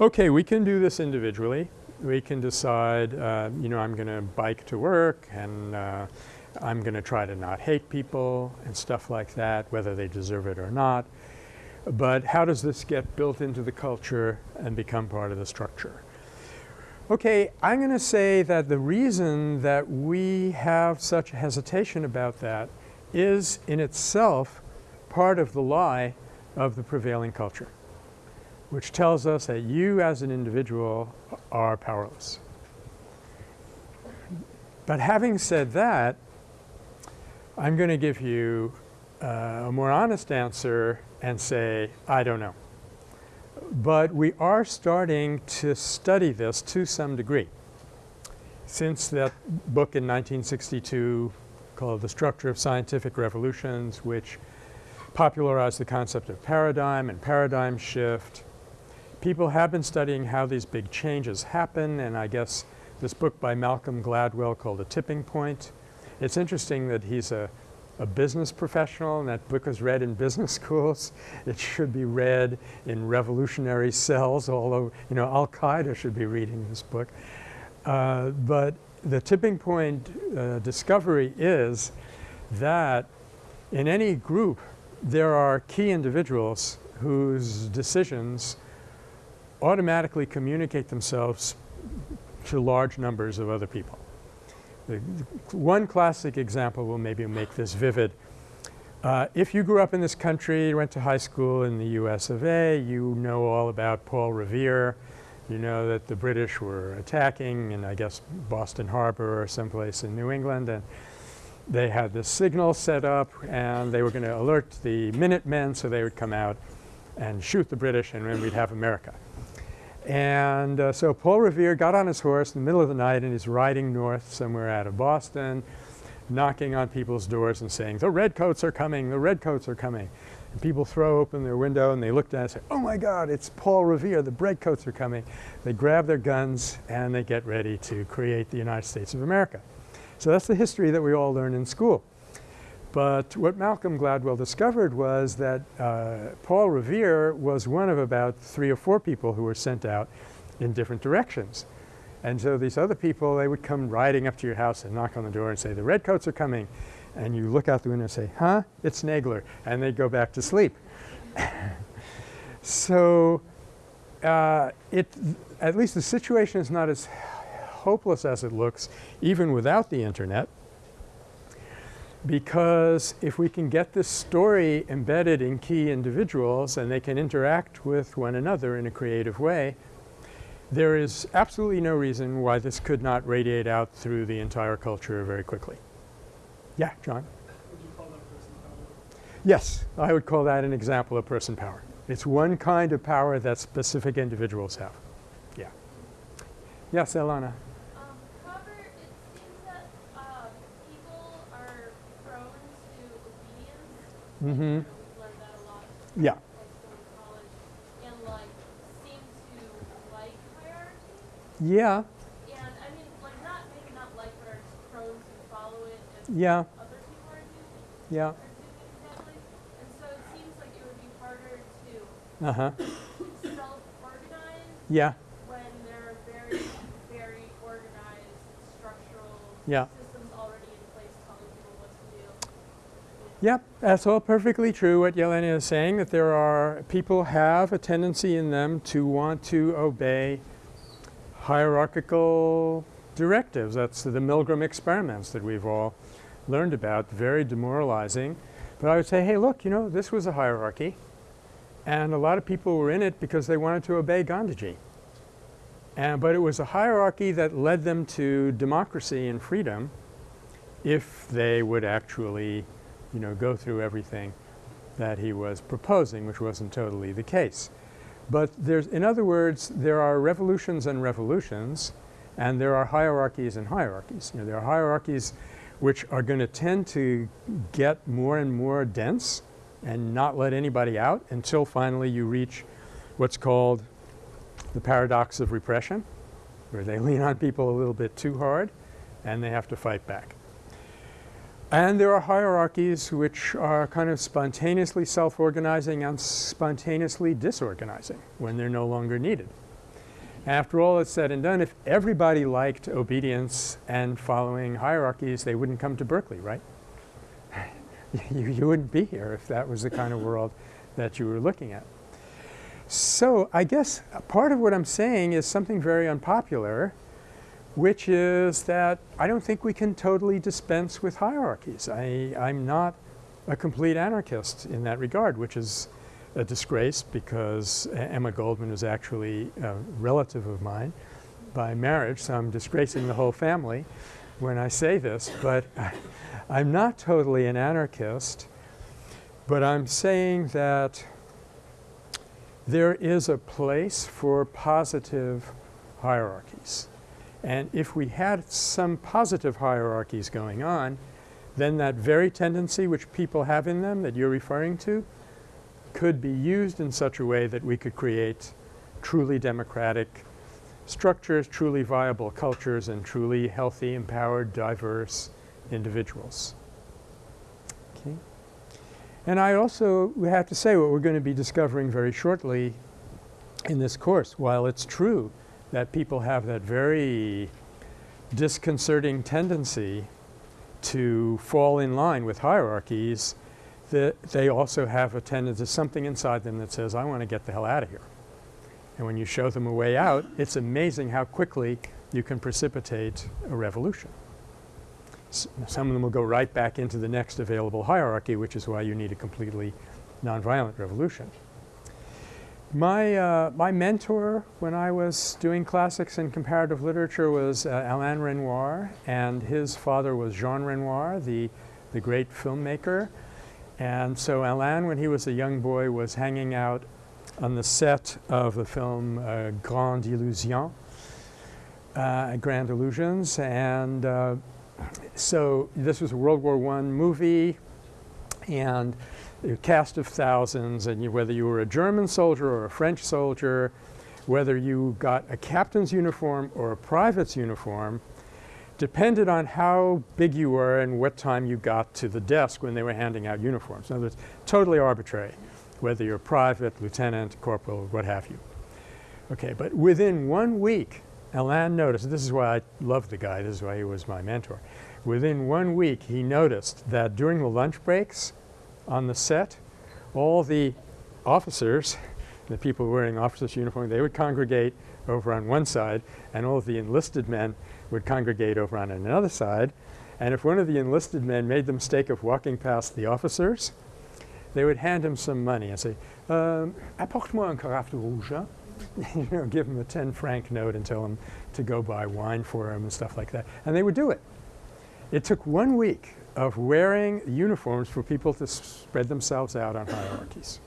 okay, we can do this individually. We can decide, uh, you know, I'm going to bike to work and uh, I'm going to try to not hate people and stuff like that, whether they deserve it or not. But how does this get built into the culture and become part of the structure? Okay, I'm going to say that the reason that we have such hesitation about that is in itself part of the lie of the prevailing culture, which tells us that you as an individual are powerless. But having said that, I'm going to give you uh, a more honest answer and say, I don't know. But we are starting to study this to some degree. Since that book in 1962 called The Structure of Scientific Revolutions, which popularized the concept of paradigm and paradigm shift. People have been studying how these big changes happen and I guess this book by Malcolm Gladwell called A Tipping Point. It's interesting that he's a, a business professional and that book was read in business schools. It should be read in revolutionary cells, although you know Al-Qaeda should be reading this book. Uh, but the tipping point uh, discovery is that in any group there are key individuals whose decisions automatically communicate themselves to large numbers of other people. The, the one classic example will maybe make this vivid. Uh, if you grew up in this country, went to high school in the US of A, you know all about Paul Revere. You know that the British were attacking in I guess Boston Harbor or someplace in New England and they had this signal set up and they were going to alert the Minutemen so they would come out and shoot the British and then we'd have America. And uh, so Paul Revere got on his horse in the middle of the night and he's riding north somewhere out of Boston, knocking on people's doors and saying, the redcoats are coming, the redcoats are coming. And people throw open their window and they look down and say, oh my God, it's Paul Revere, the redcoats are coming. They grab their guns and they get ready to create the United States of America. So that's the history that we all learn in school. But what Malcolm Gladwell discovered was that uh, Paul Revere was one of about three or four people who were sent out in different directions. And so these other people, they would come riding up to your house and knock on the door and say, the redcoats are coming. And you look out the window and say, huh, it's Nagler. And they'd go back to sleep. so uh, it, at least the situation is not as hopeless as it looks even without the internet because if we can get this story embedded in key individuals and they can interact with one another in a creative way, there is absolutely no reason why this could not radiate out through the entire culture very quickly. Yeah, John? Would you call that person power? Yes, I would call that an example of person power. It's one kind of power that specific individuals have. Yeah. Yes, Elana? Um, however, it seems that uh, people are prone to obedience. Mm-hmm. You know, we've learned that a lot. Yeah. Like still in college, and like seem to like hierarchy. Yeah. And I mean, like not maybe not like, but are just prone to follow it Yeah. other people are doing Yeah. are doing it. And so it seems like it would be harder to Uh-huh. self-organize Yeah. when there are very, very organized structural Yeah. systems already in place telling people what to do. Yep, that's all perfectly true what Yelena is saying, that there are, people have a tendency in them to want to obey hierarchical directives. That's the Milgram experiments that we've all learned about, very demoralizing. But I would say, hey, look, you know, this was a hierarchy. And a lot of people were in it because they wanted to obey Gandhiji. And, but it was a hierarchy that led them to democracy and freedom if they would actually you know, go through everything that he was proposing, which wasn't totally the case. But there's, in other words, there are revolutions and revolutions, and there are hierarchies and hierarchies. You know, there are hierarchies which are going to tend to get more and more dense and not let anybody out until finally you reach what's called the paradox of repression, where they lean on people a little bit too hard and they have to fight back. And there are hierarchies which are kind of spontaneously self-organizing and spontaneously disorganizing when they're no longer needed. After all is said and done, if everybody liked obedience and following hierarchies, they wouldn't come to Berkeley, right? you, you wouldn't be here if that was the kind of world that you were looking at. So I guess part of what I'm saying is something very unpopular, which is that I don't think we can totally dispense with hierarchies. I, I'm not a complete anarchist in that regard, which is a disgrace because Emma Goldman is actually a relative of mine by marriage, so I'm disgracing the whole family when I say this, but I'm not totally an anarchist, but I'm saying that there is a place for positive hierarchies. And if we had some positive hierarchies going on, then that very tendency which people have in them that you're referring to could be used in such a way that we could create truly democratic structures, truly viable cultures, and truly healthy, empowered, diverse individuals. Okay. And I also have to say what we're going to be discovering very shortly in this course. While it's true that people have that very disconcerting tendency to fall in line with hierarchies, that they also have a tendency, something inside them that says, I want to get the hell out of here. And when you show them a way out, it's amazing how quickly you can precipitate a revolution. S- some of them will go right back into the next available hierarchy, which is why you need a completely nonviolent revolution. My, uh, my mentor when I was doing classics and comparative literature was uh, Alain Renoir, and his father was Jean Renoir, the, the great filmmaker. And so Alain, when he was a young boy, was hanging out on the set of the film uh, Grande Illusion, uh, Grand Illusions, and uh, so this was a World War I movie, and a cast of thousands, and you, whether you were a German soldier or a French soldier, whether you got a captain's uniform or a private's uniform, depended on how big you were and what time you got to the desk when they were handing out uniforms. In other words, totally arbitrary, whether you're a private, lieutenant, corporal, what have you. Okay, but within one week, Alain noticed, this is why I love the guy, this is why he was my mentor. Within one week, he noticed that during the lunch breaks on the set, all the officers, the people wearing officers' uniform, they would congregate over on one side, and all of the enlisted men would congregate over on another side. And if one of the enlisted men made the mistake of walking past the officers, they would hand him some money and say, um, apporte-moi un carafe rouge. hein?" you know, give him a 10 franc note and tell him to go buy wine for him and stuff like that. And they would do it. It took one week of wearing uniforms for people to spread themselves out on hierarchies.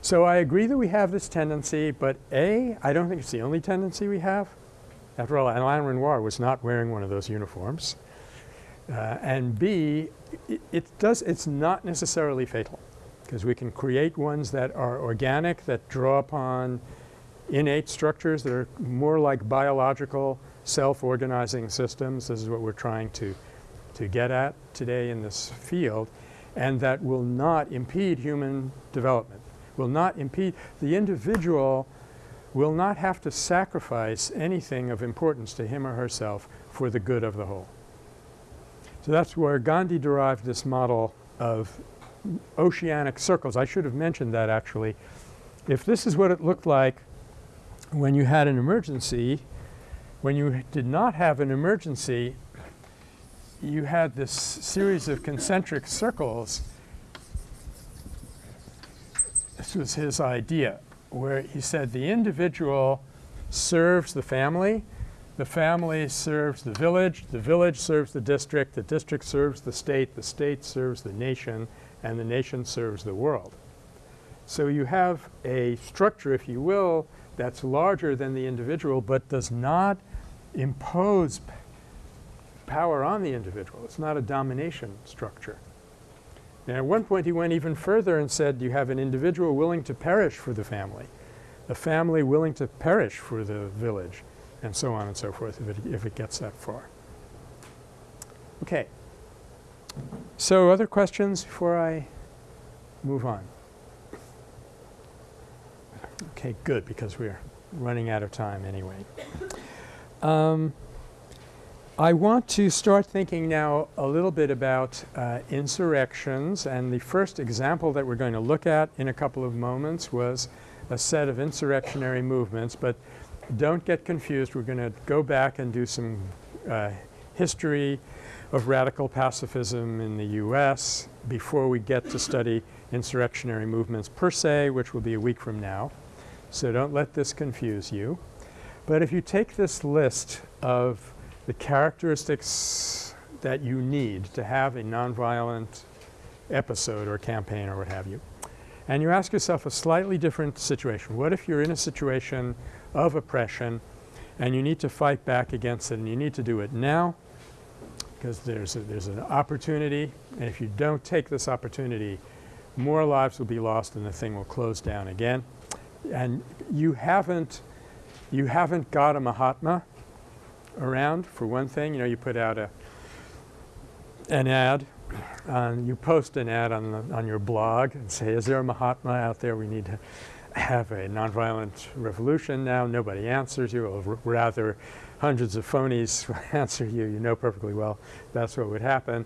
So I agree that we have this tendency, but A, I don't think it's the only tendency we have. After all, Alain Renoir was not wearing one of those uniforms. Uh, and B, it, it does, it's not necessarily fatal because we can create ones that are organic, that draw upon innate structures that are more like biological self-organizing systems. This is what we're trying to, to get at today in this field and that will not impede human development, will not impede the individual will not have to sacrifice anything of importance to him or herself for the good of the whole. So that's where Gandhi derived this model of oceanic circles. I should have mentioned that actually. If this is what it looked like when you had an emergency, when you did not have an emergency, you had this series of concentric circles. This was his idea where he said the individual serves the family, the family serves the village, the village serves the district, the district serves the state, the state serves the nation, and the nation serves the world. So you have a structure, if you will, that's larger than the individual but does not impose power on the individual. It's not a domination structure. Now at one point he went even further and said you have an individual willing to perish for the family, a family willing to perish for the village, and so on and so forth if it, if it gets that far. Okay. So other questions before I move on? Okay, good, because we're running out of time anyway. Um, I want to start thinking now a little bit about uh, insurrections and the first example that we're going to look at in a couple of moments was a set of insurrectionary movements. But don't get confused. We're going to go back and do some uh, history of radical pacifism in the U.S. before we get to study insurrectionary movements per se, which will be a week from now. So don't let this confuse you. But if you take this list of the characteristics that you need to have a nonviolent episode or campaign or what have you. And you ask yourself a slightly different situation. What if you're in a situation of oppression and you need to fight back against it and you need to do it now because there's, a, there's an opportunity and if you don't take this opportunity more lives will be lost and the thing will close down again. And you haven't, you haven't got a Mahatma around for one thing. You know, you put out a an ad, you post an ad on the, on your blog and say, "Is there a Mahatma out there? We need to have a nonviolent revolution now." Nobody answers you, or rather, hundreds of phonies answer you. You know perfectly well that's what would happen.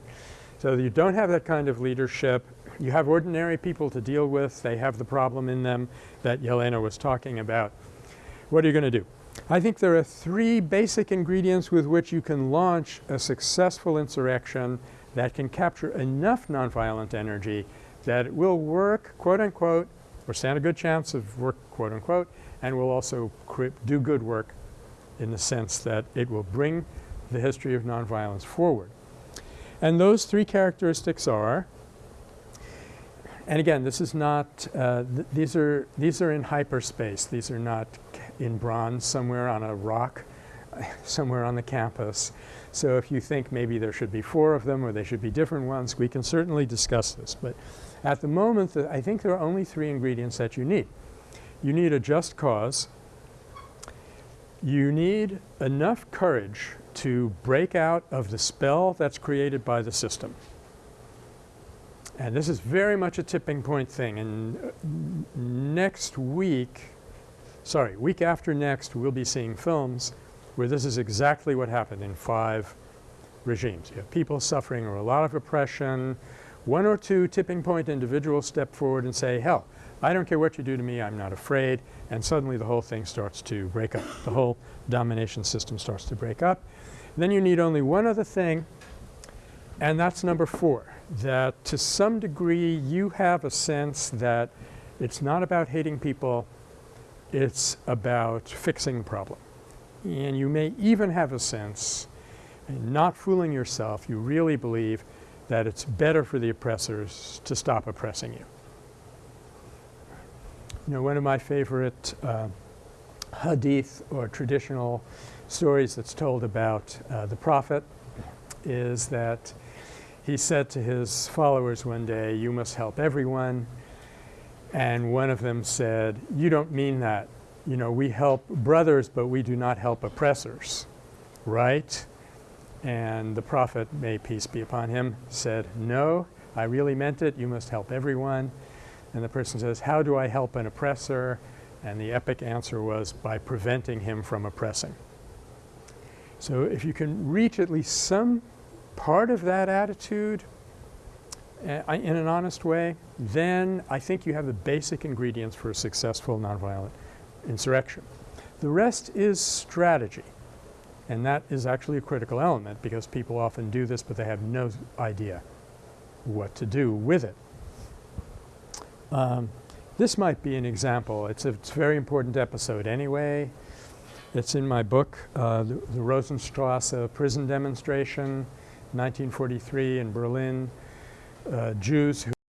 So you don't have that kind of leadership. You have ordinary people to deal with. They have the problem in them that Yelena was talking about. What are you going to do? I think there are three basic ingredients with which you can launch a successful insurrection that can capture enough nonviolent energy that it will work quote unquote or stand a good chance of work quote unquote and will also do good work in the sense that it will bring the history of nonviolence forward. And those three characteristics are and again this is not uh, th these are these are in hyperspace these are not in bronze somewhere on a rock somewhere on the campus. So if you think maybe there should be four of them or they should be different ones, we can certainly discuss this. But at the moment, the, I think there are only three ingredients that you need. You need a just cause. You need enough courage to break out of the spell that's created by the system. And this is very much a tipping point thing. And uh, next week, sorry, week after next we'll be seeing films where this is exactly what happened in five regimes. You have people suffering or a lot of oppression. One or two tipping point individuals step forward and say, hell, I don't care what you do to me, I'm not afraid. And suddenly the whole thing starts to break up. The whole domination system starts to break up. And then you need only one other thing and that's number four, that to some degree you have a sense that it's not about hating people, it's about fixing the problem. And you may even have a sense, not fooling yourself, you really believe that it's better for the oppressors to stop oppressing you. You know, one of my favorite uh, hadith or traditional stories that's told about uh, the prophet is that he said to his followers one day, you must help everyone. And one of them said, you don't mean that. You know, we help brothers, but we do not help oppressors, right? And the prophet, may peace be upon him, said, no, I really meant it. You must help everyone. And the person says, how do I help an oppressor? And the epic answer was by preventing him from oppressing. So if you can reach at least some part of that attitude uh, in an honest way, then I think you have the basic ingredients for a successful nonviolent insurrection. The rest is strategy. And that is actually a critical element because people often do this but they have no idea what to do with it. Um, this might be an example. It's a, it's a very important episode anyway. It's in my book, uh, the, the Rosenstrasse prison demonstration, 1943 in Berlin. Uh, Jews who